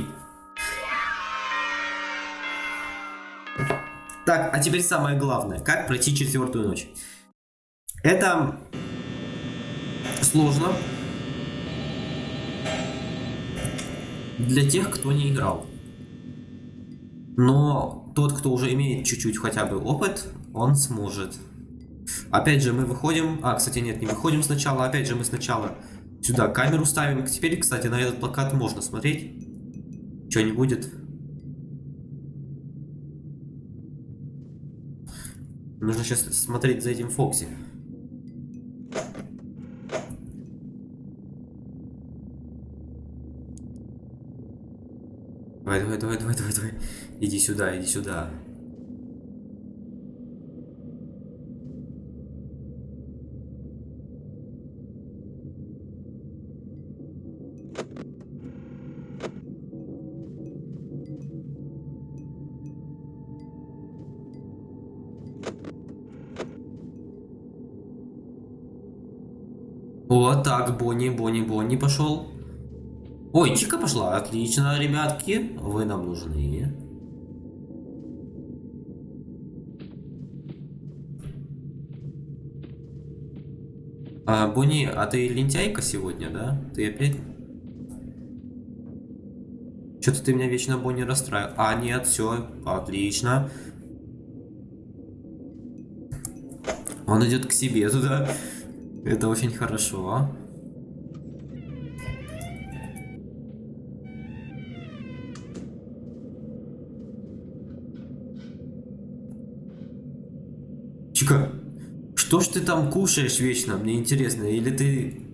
Так, а теперь самое главное. Как пройти четвертую ночь? Это сложно для тех, кто не играл. Но тот, кто уже имеет чуть-чуть хотя бы опыт, он сможет. Опять же, мы выходим... А, кстати, нет, не выходим сначала. Опять же, мы сначала сюда камеру ставим. Теперь, кстати, на этот плакат можно смотреть. Что не будет. Нужно сейчас смотреть за этим Фокси. Давай, давай, давай, давай, давай, давай. Иди сюда, иди сюда. Бонни, Бонни, Бонни пошел. Ой, Чика пошла. Отлично, ребятки. Вы нам нужны. А, Бонни, а ты лентяйка сегодня, да? Ты опять... Что-то ты меня вечно, Бонни, расстраивал. А, нет, все, отлично. Он идет к себе туда. Это очень хорошо. Чика, что ж ты там кушаешь вечно? Мне интересно. Или ты...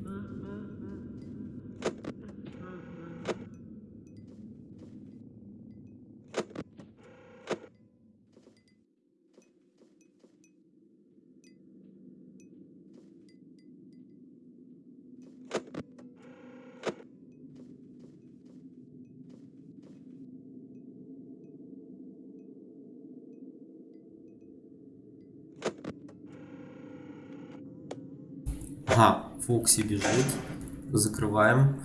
Ага, Фокси бежит. Закрываем.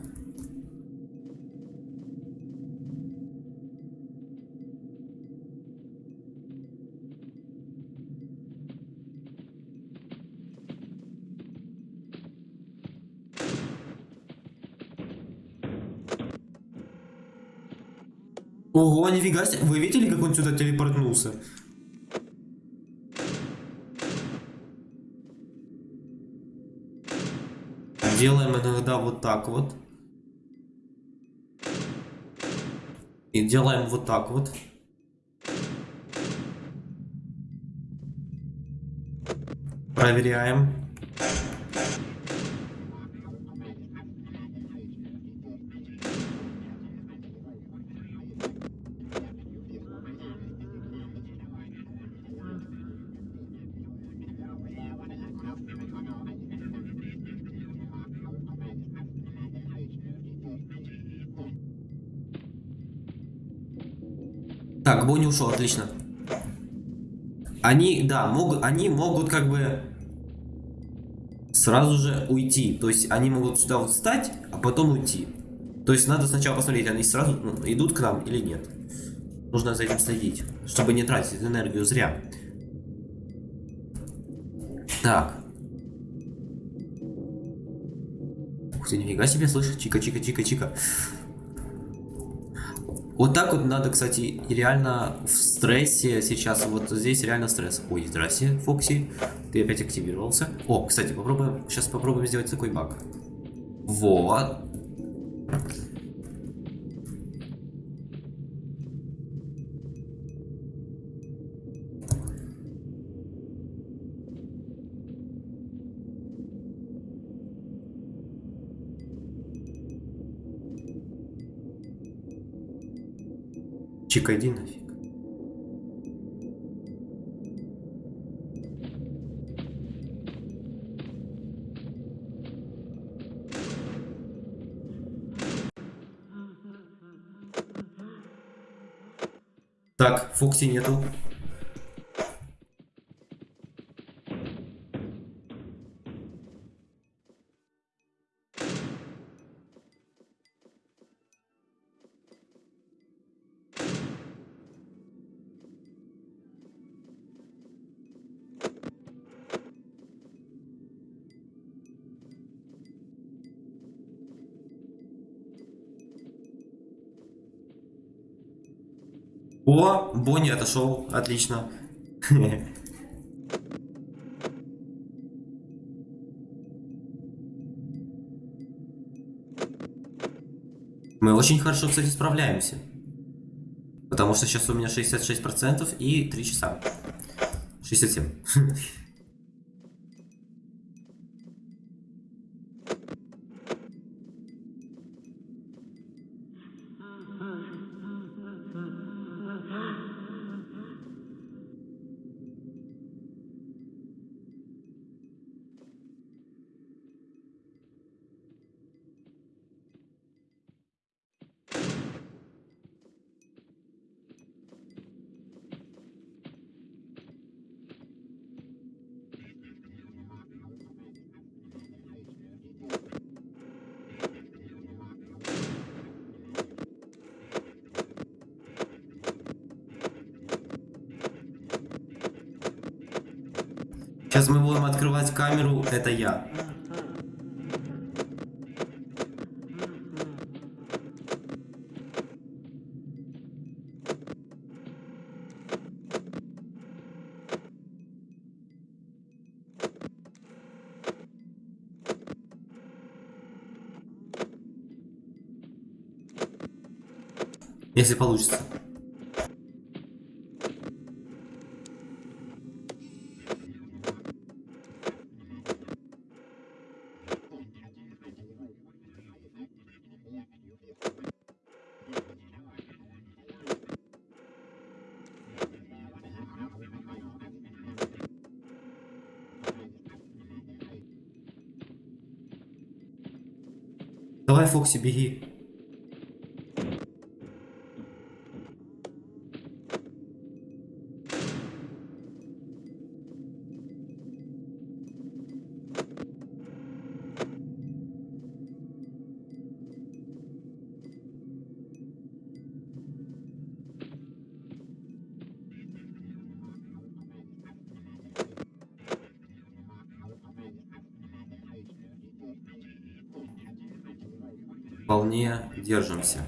Ого, нифига себе. Вы видели, как он сюда телепортнулся? Делаем иногда вот так вот. И делаем вот так вот. Проверяем. Так, Бонни ушел, отлично. Они, да, могут, они могут как бы сразу же уйти. То есть они могут сюда вот встать, а потом уйти. То есть надо сначала посмотреть, они сразу ну, идут к нам или нет. Нужно за этим следить, чтобы не тратить энергию зря. Так. Ух ты, нифига себе, слышишь? Чика-чика-чика-чика. Вот так вот надо, кстати, реально в стрессе сейчас, вот здесь реально стресс. Ой, здрасте, Фокси, ты опять активировался. О, кстати, попробуем, сейчас попробуем сделать такой баг. Вот. Чика, иди нафиг. Так, Фокси нету. О, Бонни отошел, отлично. Мы очень хорошо, кстати, справляемся. Потому что сейчас у меня 66% и 3 часа. 67. это я. Если получится. Давай, Фокси, беги. вполне держимся.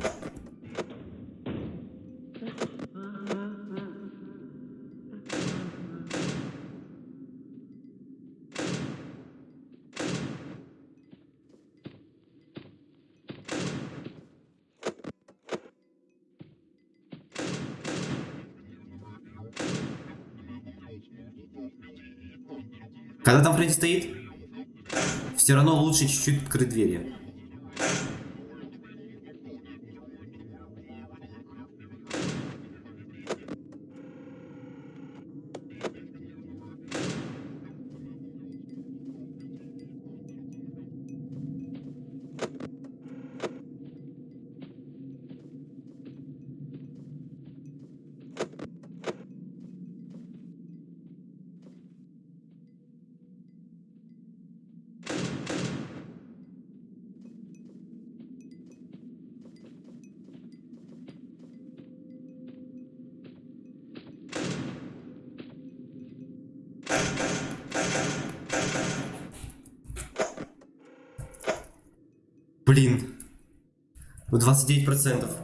Когда там Фрэнк стоит, все равно лучше чуть-чуть открыть двери. 9%.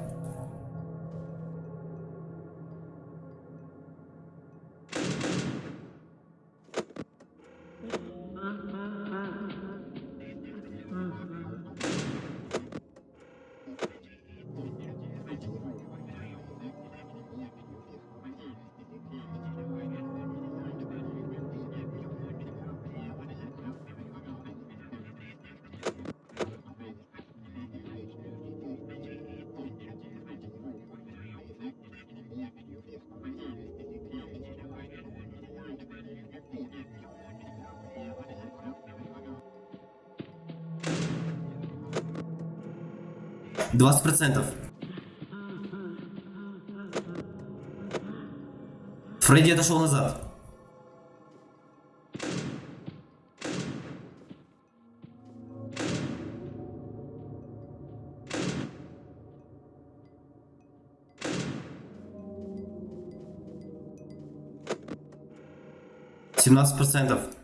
20%. Фредди отошел назад. Семнадцать процентов.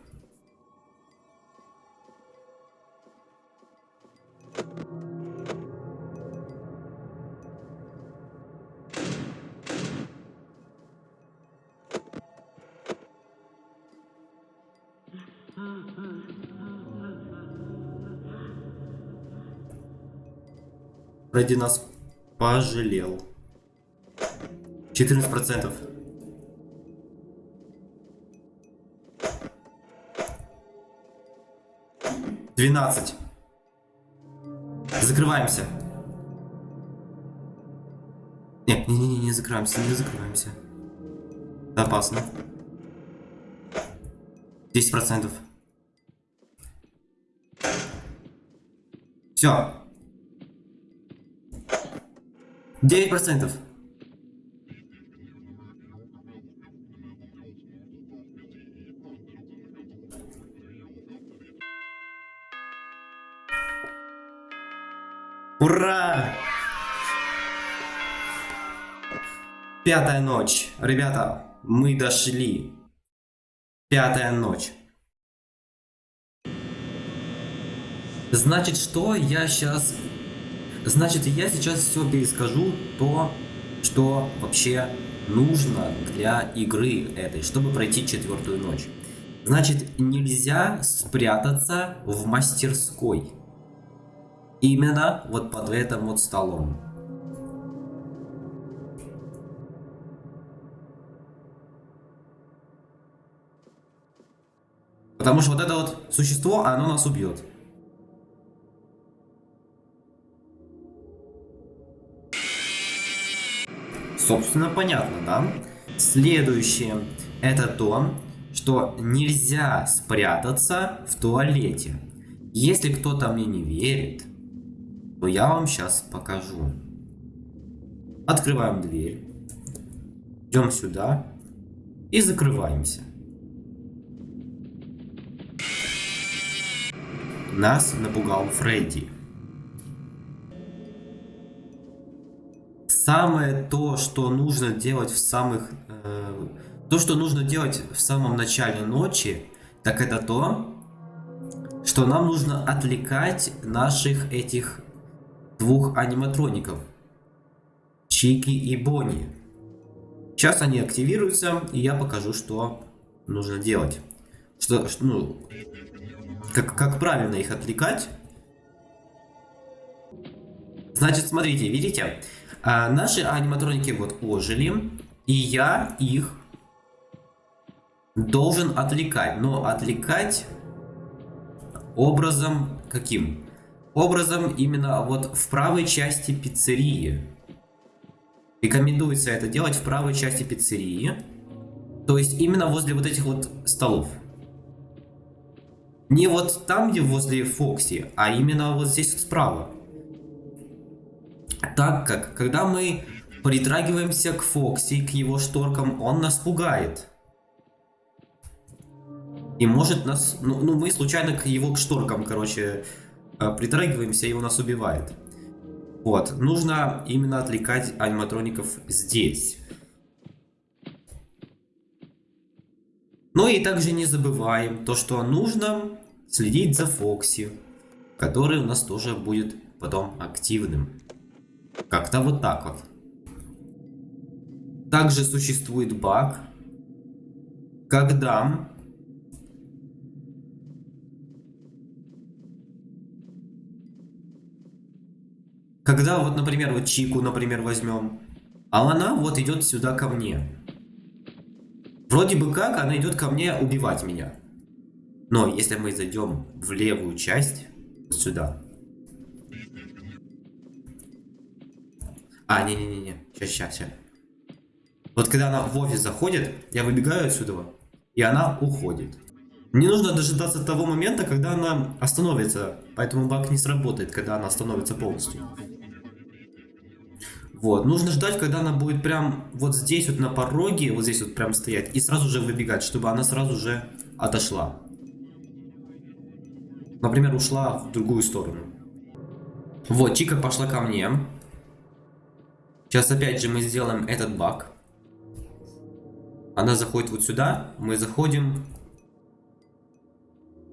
Ради нас пожалел. 14 процентов. Двенадцать. Закрываемся. Не, не, не, не закрываемся, не закрываемся. Опасно. Десять процентов. Все. 9 процентов. Ура! Пятая ночь. Ребята, мы дошли. Пятая ночь. Значит, что я сейчас Значит, я сейчас все перескажу то, что вообще нужно для игры этой, чтобы пройти четвертую ночь. Значит, нельзя спрятаться в мастерской. Именно вот под этим вот столом. Потому что вот это вот существо, оно нас убьет. Собственно, понятно, да? Следующее это то, что нельзя спрятаться в туалете. Если кто-то мне не верит, то я вам сейчас покажу. Открываем дверь. Идем сюда и закрываемся. Нас напугал Фредди. Самое то, что нужно делать в самых... Э, то, что нужно делать в самом начале ночи, так это то, что нам нужно отвлекать наших этих двух аниматроников. Чики и Бонни. Сейчас они активируются, и я покажу, что нужно делать. Что, ну, как, как правильно их отвлекать. Значит, смотрите, видите? А, наши аниматроники вот ожили, и я их должен отвлекать, но отвлекать образом каким? Образом именно вот в правой части пиццерии. Рекомендуется это делать в правой части пиццерии. То есть именно возле вот этих вот столов. Не вот там, где возле Фокси, а именно вот здесь справа. Так как, когда мы притрагиваемся к Фокси, к его шторкам, он нас пугает. И может нас... Ну, ну мы случайно к его к шторкам, короче, э, притрагиваемся, и он нас убивает. Вот. Нужно именно отвлекать аниматроников здесь. Ну и также не забываем то, что нужно следить за Фокси, который у нас тоже будет потом активным. Как-то вот так вот. Также существует баг, когда когда вот, например, вот Чику, например, возьмем, а она вот идет сюда ко мне. Вроде бы как она идет ко мне убивать меня. Но если мы зайдем в левую часть, сюда. А, не-не-не, сейчас, сейчас, сейчас. Вот когда она в офис заходит, я выбегаю отсюда, и она уходит. Не нужно дожидаться того момента, когда она остановится, поэтому баг не сработает, когда она остановится полностью. Вот, нужно ждать, когда она будет прям вот здесь вот на пороге, вот здесь вот прям стоять, и сразу же выбегать, чтобы она сразу же отошла. Например, ушла в другую сторону. Вот, Чика пошла ко мне. Сейчас опять же мы сделаем этот баг. Она заходит вот сюда, мы заходим...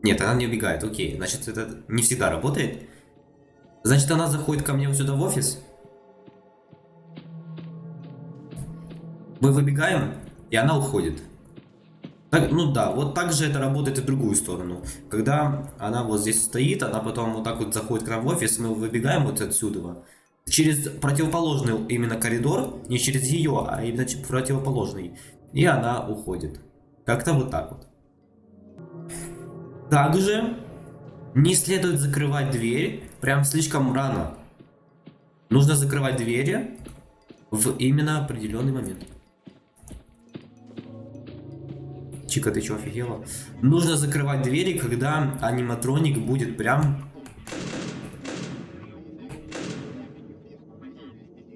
Нет, она не убегает, окей. Значит, это не всегда работает. Значит, она заходит ко мне вот сюда в офис. Мы выбегаем, и она уходит. Так, ну да, вот так же это работает и в другую сторону. Когда она вот здесь стоит, она потом вот так вот заходит к нам в офис, мы выбегаем вот отсюда. Через противоположный именно коридор, не через ее, а именно противоположный. И она уходит. Как-то вот так вот. Также не следует закрывать дверь прям слишком рано. Нужно закрывать двери в именно определенный момент. Чика, ты что, офигела? Нужно закрывать двери, когда аниматроник будет прям...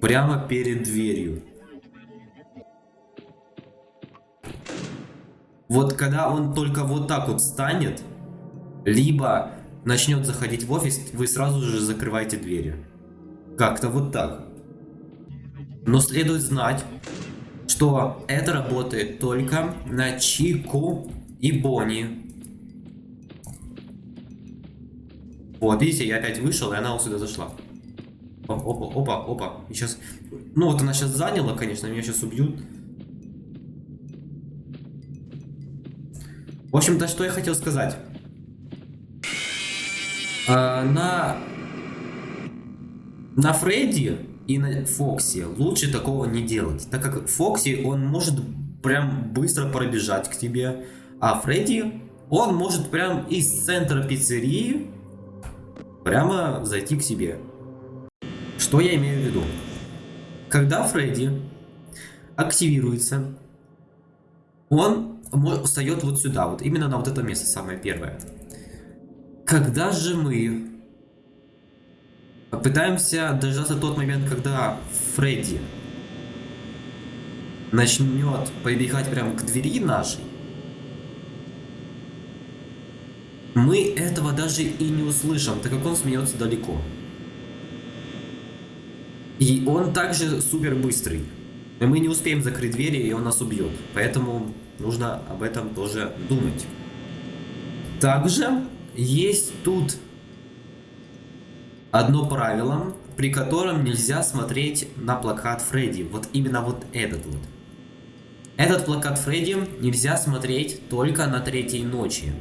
Прямо перед дверью. Вот когда он только вот так вот станет, либо начнет заходить в офис, вы сразу же закрываете двери. Как-то вот так. Но следует знать, что это работает только на Чику и Бонни. Вот, видите, я опять вышел, и она вот сюда зашла. Опа, опа, опа. И сейчас... Ну, вот она сейчас заняла, конечно, меня сейчас убьют. В общем-то, что я хотел сказать. А, на... На Фредди и на Фокси лучше такого не делать. Так как Фокси, он может прям быстро пробежать к тебе. А Фредди, он может прям из центра пиццерии прямо зайти к себе. Что я имею в виду? Когда Фредди активируется, он встает вот сюда, вот именно на вот это место, самое первое. Когда же мы пытаемся дождаться тот момент, когда Фредди начнет побегать прямо к двери нашей, мы этого даже и не услышим, так как он смеется далеко. И он также супер быстрый. И мы не успеем закрыть двери, и он нас убьет. Поэтому нужно об этом тоже думать. Также есть тут одно правило, при котором нельзя смотреть на плакат Фредди. Вот именно вот этот вот. Этот плакат Фредди нельзя смотреть только на третьей ночи,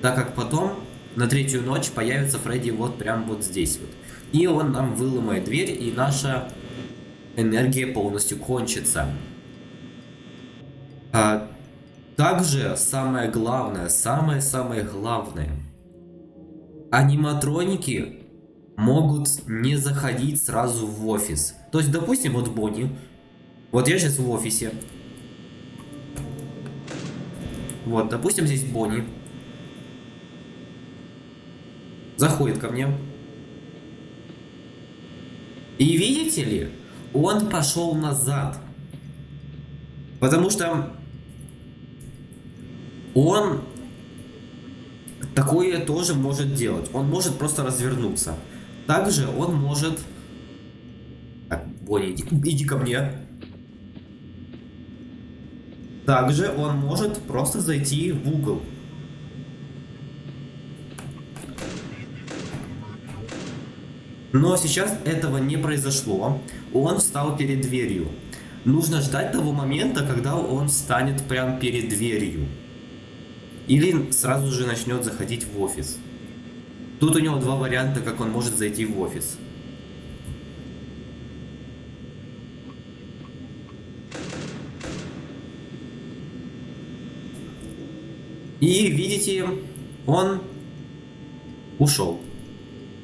так как потом на третью ночь появится Фредди вот прям вот здесь вот. И он нам выломает дверь, и наша энергия полностью кончится. А, Также самое главное, самое-самое главное. Аниматроники могут не заходить сразу в офис. То есть, допустим, вот Бонни. Вот я сейчас в офисе. Вот, допустим, здесь Бонни. Заходит ко мне. И видите ли, он пошел назад. Потому что он такое тоже может делать. Он может просто развернуться. Также он может... Так, Бонни, иди, иди ко мне. Также он может просто зайти в угол. Но сейчас этого не произошло. Он встал перед дверью. Нужно ждать того момента, когда он станет прям перед дверью. Или сразу же начнет заходить в офис. Тут у него два варианта, как он может зайти в офис. И видите, он ушел.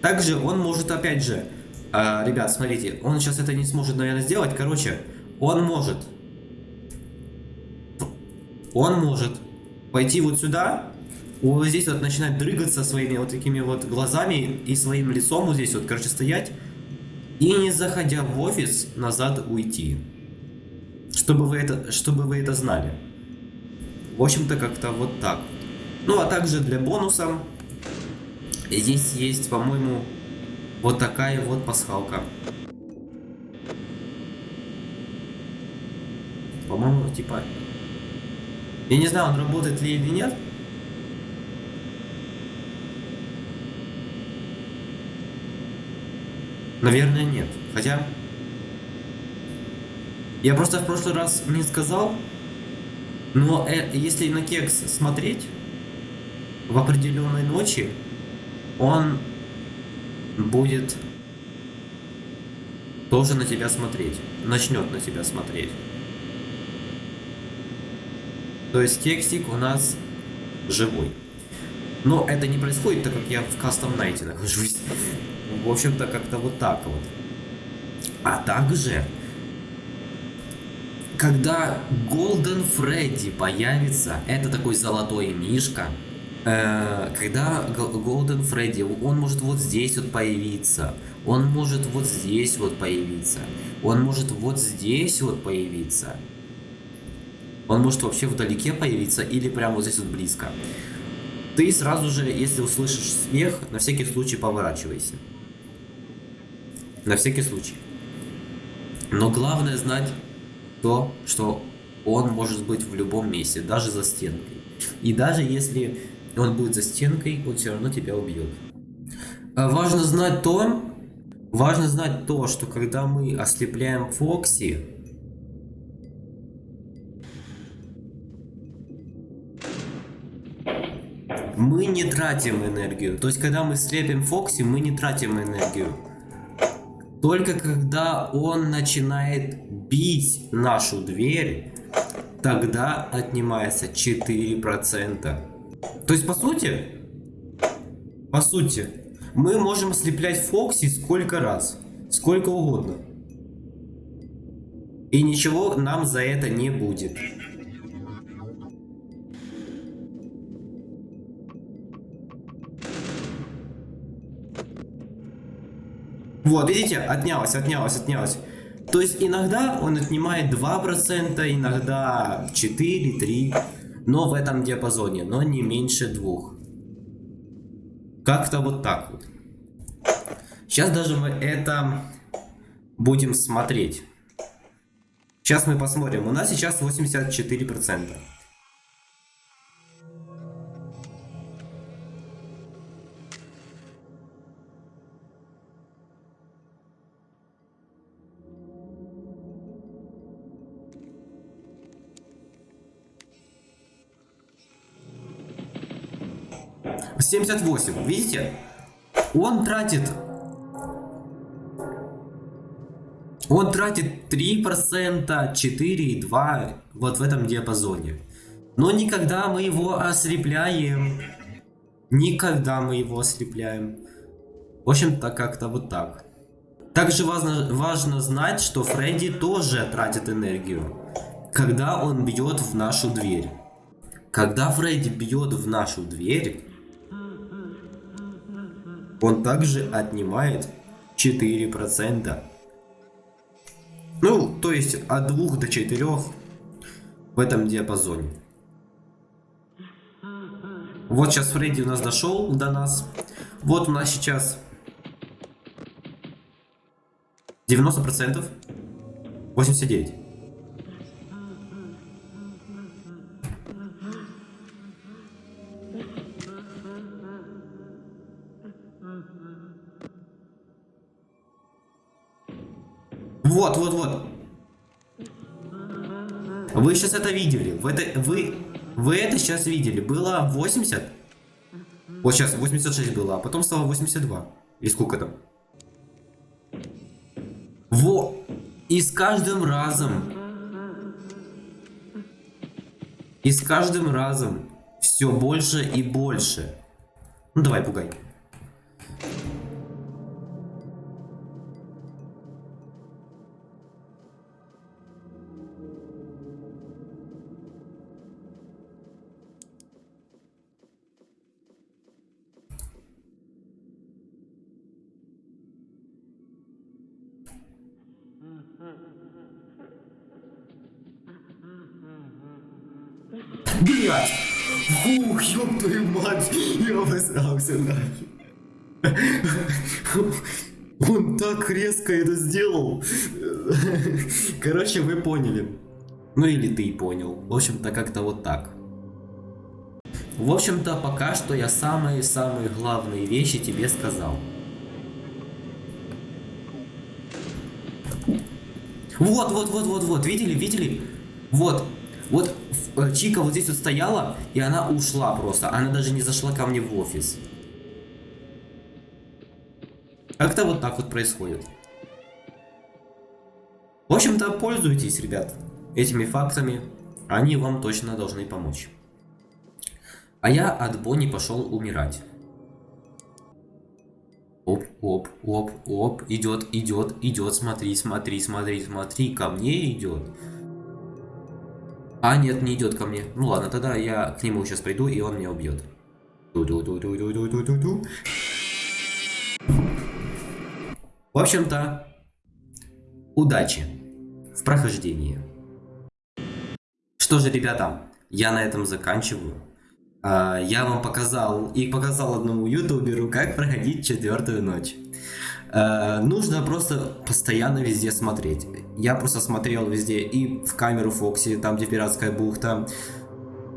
Также он может, опять же, э, ребят, смотрите, он сейчас это не сможет, наверное, сделать. Короче, он может, он может пойти вот сюда, вот здесь вот начинать дрыгаться своими вот такими вот глазами и своим лицом вот здесь вот, короче, стоять. И не заходя в офис, назад уйти. Чтобы вы это, чтобы вы это знали. В общем-то, как-то вот так. Ну, а также для бонуса здесь есть, по-моему, вот такая вот пасхалка. По-моему, типа я не знаю, он работает ли или нет. Наверное, нет. Хотя... Я просто в прошлый раз не сказал, но э, если на кекс смотреть в определенной ночи, он будет тоже на тебя смотреть. Начнет на тебя смотреть. То есть текстик у нас живой. Но это не происходит, так как я в кастом найте нахожусь. В общем-то, как-то вот так вот. А также, когда Golden Freddy появится, это такой золотой мишка, когда Golden Freddy, он может вот здесь вот появиться, он может вот здесь вот появиться, он может вот здесь вот появиться. Он может вообще вдалеке появиться или прямо вот здесь вот близко. Ты сразу же, если услышишь смех, на всякий случай поворачивайся. На всякий случай. Но главное знать то, что он может быть в любом месте, даже за стенкой. И даже если он будет за стенкой, он все равно тебя убьет. А важно знать то, важно знать то, что когда мы ослепляем Фокси, мы не тратим энергию. То есть, когда мы слепим Фокси, мы не тратим энергию. Только когда он начинает бить нашу дверь, тогда отнимается 4%. То есть, по сути, по сути, мы можем ослеплять Фокси сколько раз, сколько угодно. И ничего нам за это не будет. Вот, видите, отнялось, отнялось, отнялось. То есть иногда он отнимает 2%, иногда 4, 3, но в этом диапазоне, но не меньше двух. Как-то вот так вот. Сейчас даже мы это будем смотреть. Сейчас мы посмотрим. У нас сейчас 84%. 78, видите? Он тратит... Он тратит 3%, 4 2 вот в этом диапазоне. Но никогда мы его ослепляем. Никогда мы его ослепляем. В общем-то, как-то вот так. Также важно, важно знать, что Фредди тоже тратит энергию, когда он бьет в нашу дверь. Когда Фредди бьет в нашу дверь, он также отнимает 4%. Ну, то есть от 2 до 4 в этом диапазоне. Вот сейчас Фредди у нас дошел до нас. Вот у нас сейчас 90%. 89. Вот, вот, вот. Вы сейчас это видели. Вы это, вы, вы это сейчас видели. Было 80. Вот сейчас 86 было, а потом стало 82. И сколько там? Во! И с каждым разом... И с каждым разом все больше и больше. Ну давай, пугай. Нахер. Он так резко это сделал. Короче, вы поняли. Ну или ты понял. В общем-то, как-то вот так. В общем-то, пока что я самые-самые главные вещи тебе сказал. Вот, вот, вот, вот, вот, видели, видели? Вот, вот э, Чика вот здесь вот стояла, и она ушла просто. Она даже не зашла ко мне в офис. Как-то вот так вот происходит. В общем-то, пользуйтесь, ребят, этими фактами. Они вам точно должны помочь. А я от Бонни пошел умирать. Оп, оп, оп, оп, идет, идет, идет, смотри, смотри, смотри, смотри, ко мне идет. А, нет, не идет ко мне. Ну ладно, тогда я к нему сейчас приду, и он меня убьет. В общем-то, удачи в прохождении. Что же, ребята, я на этом заканчиваю. А, я вам показал и показал одному ютуберу, как проходить четвертую ночь. А, нужно просто постоянно везде смотреть. Я просто смотрел везде и в камеру Фокси, там где пиратская бухта,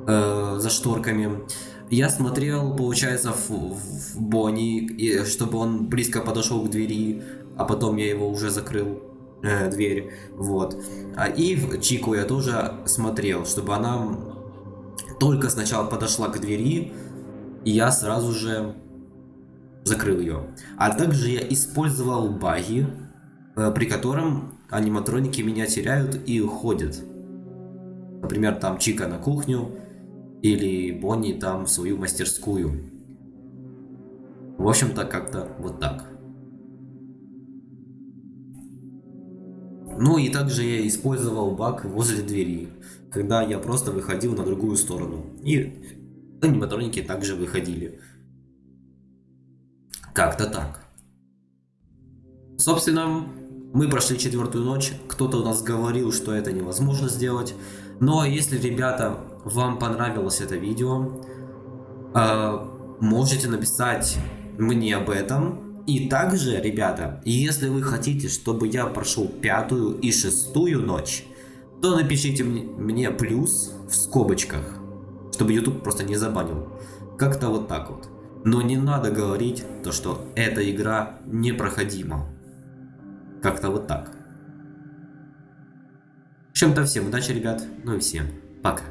э, за шторками. Я смотрел, получается, в, в Бонни, чтобы он близко подошел к двери, а потом я его уже закрыл э, дверь, вот. А и в Чику я тоже смотрел, чтобы она только сначала подошла к двери, и я сразу же закрыл ее. А также я использовал баги, э, при котором аниматроники меня теряют и уходят. Например, там Чика на кухню, или Бонни там в свою мастерскую. В общем-то, как-то вот так. Ну и также я использовал баг возле двери, когда я просто выходил на другую сторону. И аниматроники также выходили. Как-то так. Собственно, мы прошли четвертую ночь. Кто-то у нас говорил, что это невозможно сделать. Но если, ребята, вам понравилось это видео, э, можете написать мне об этом и также, ребята, если вы хотите, чтобы я прошел пятую и шестую ночь, то напишите мне плюс в скобочках, чтобы YouTube просто не забанил. Как-то вот так вот. Но не надо говорить то, что эта игра непроходима. Как-то вот так. В общем-то всем удачи, ребят. Ну и всем пока.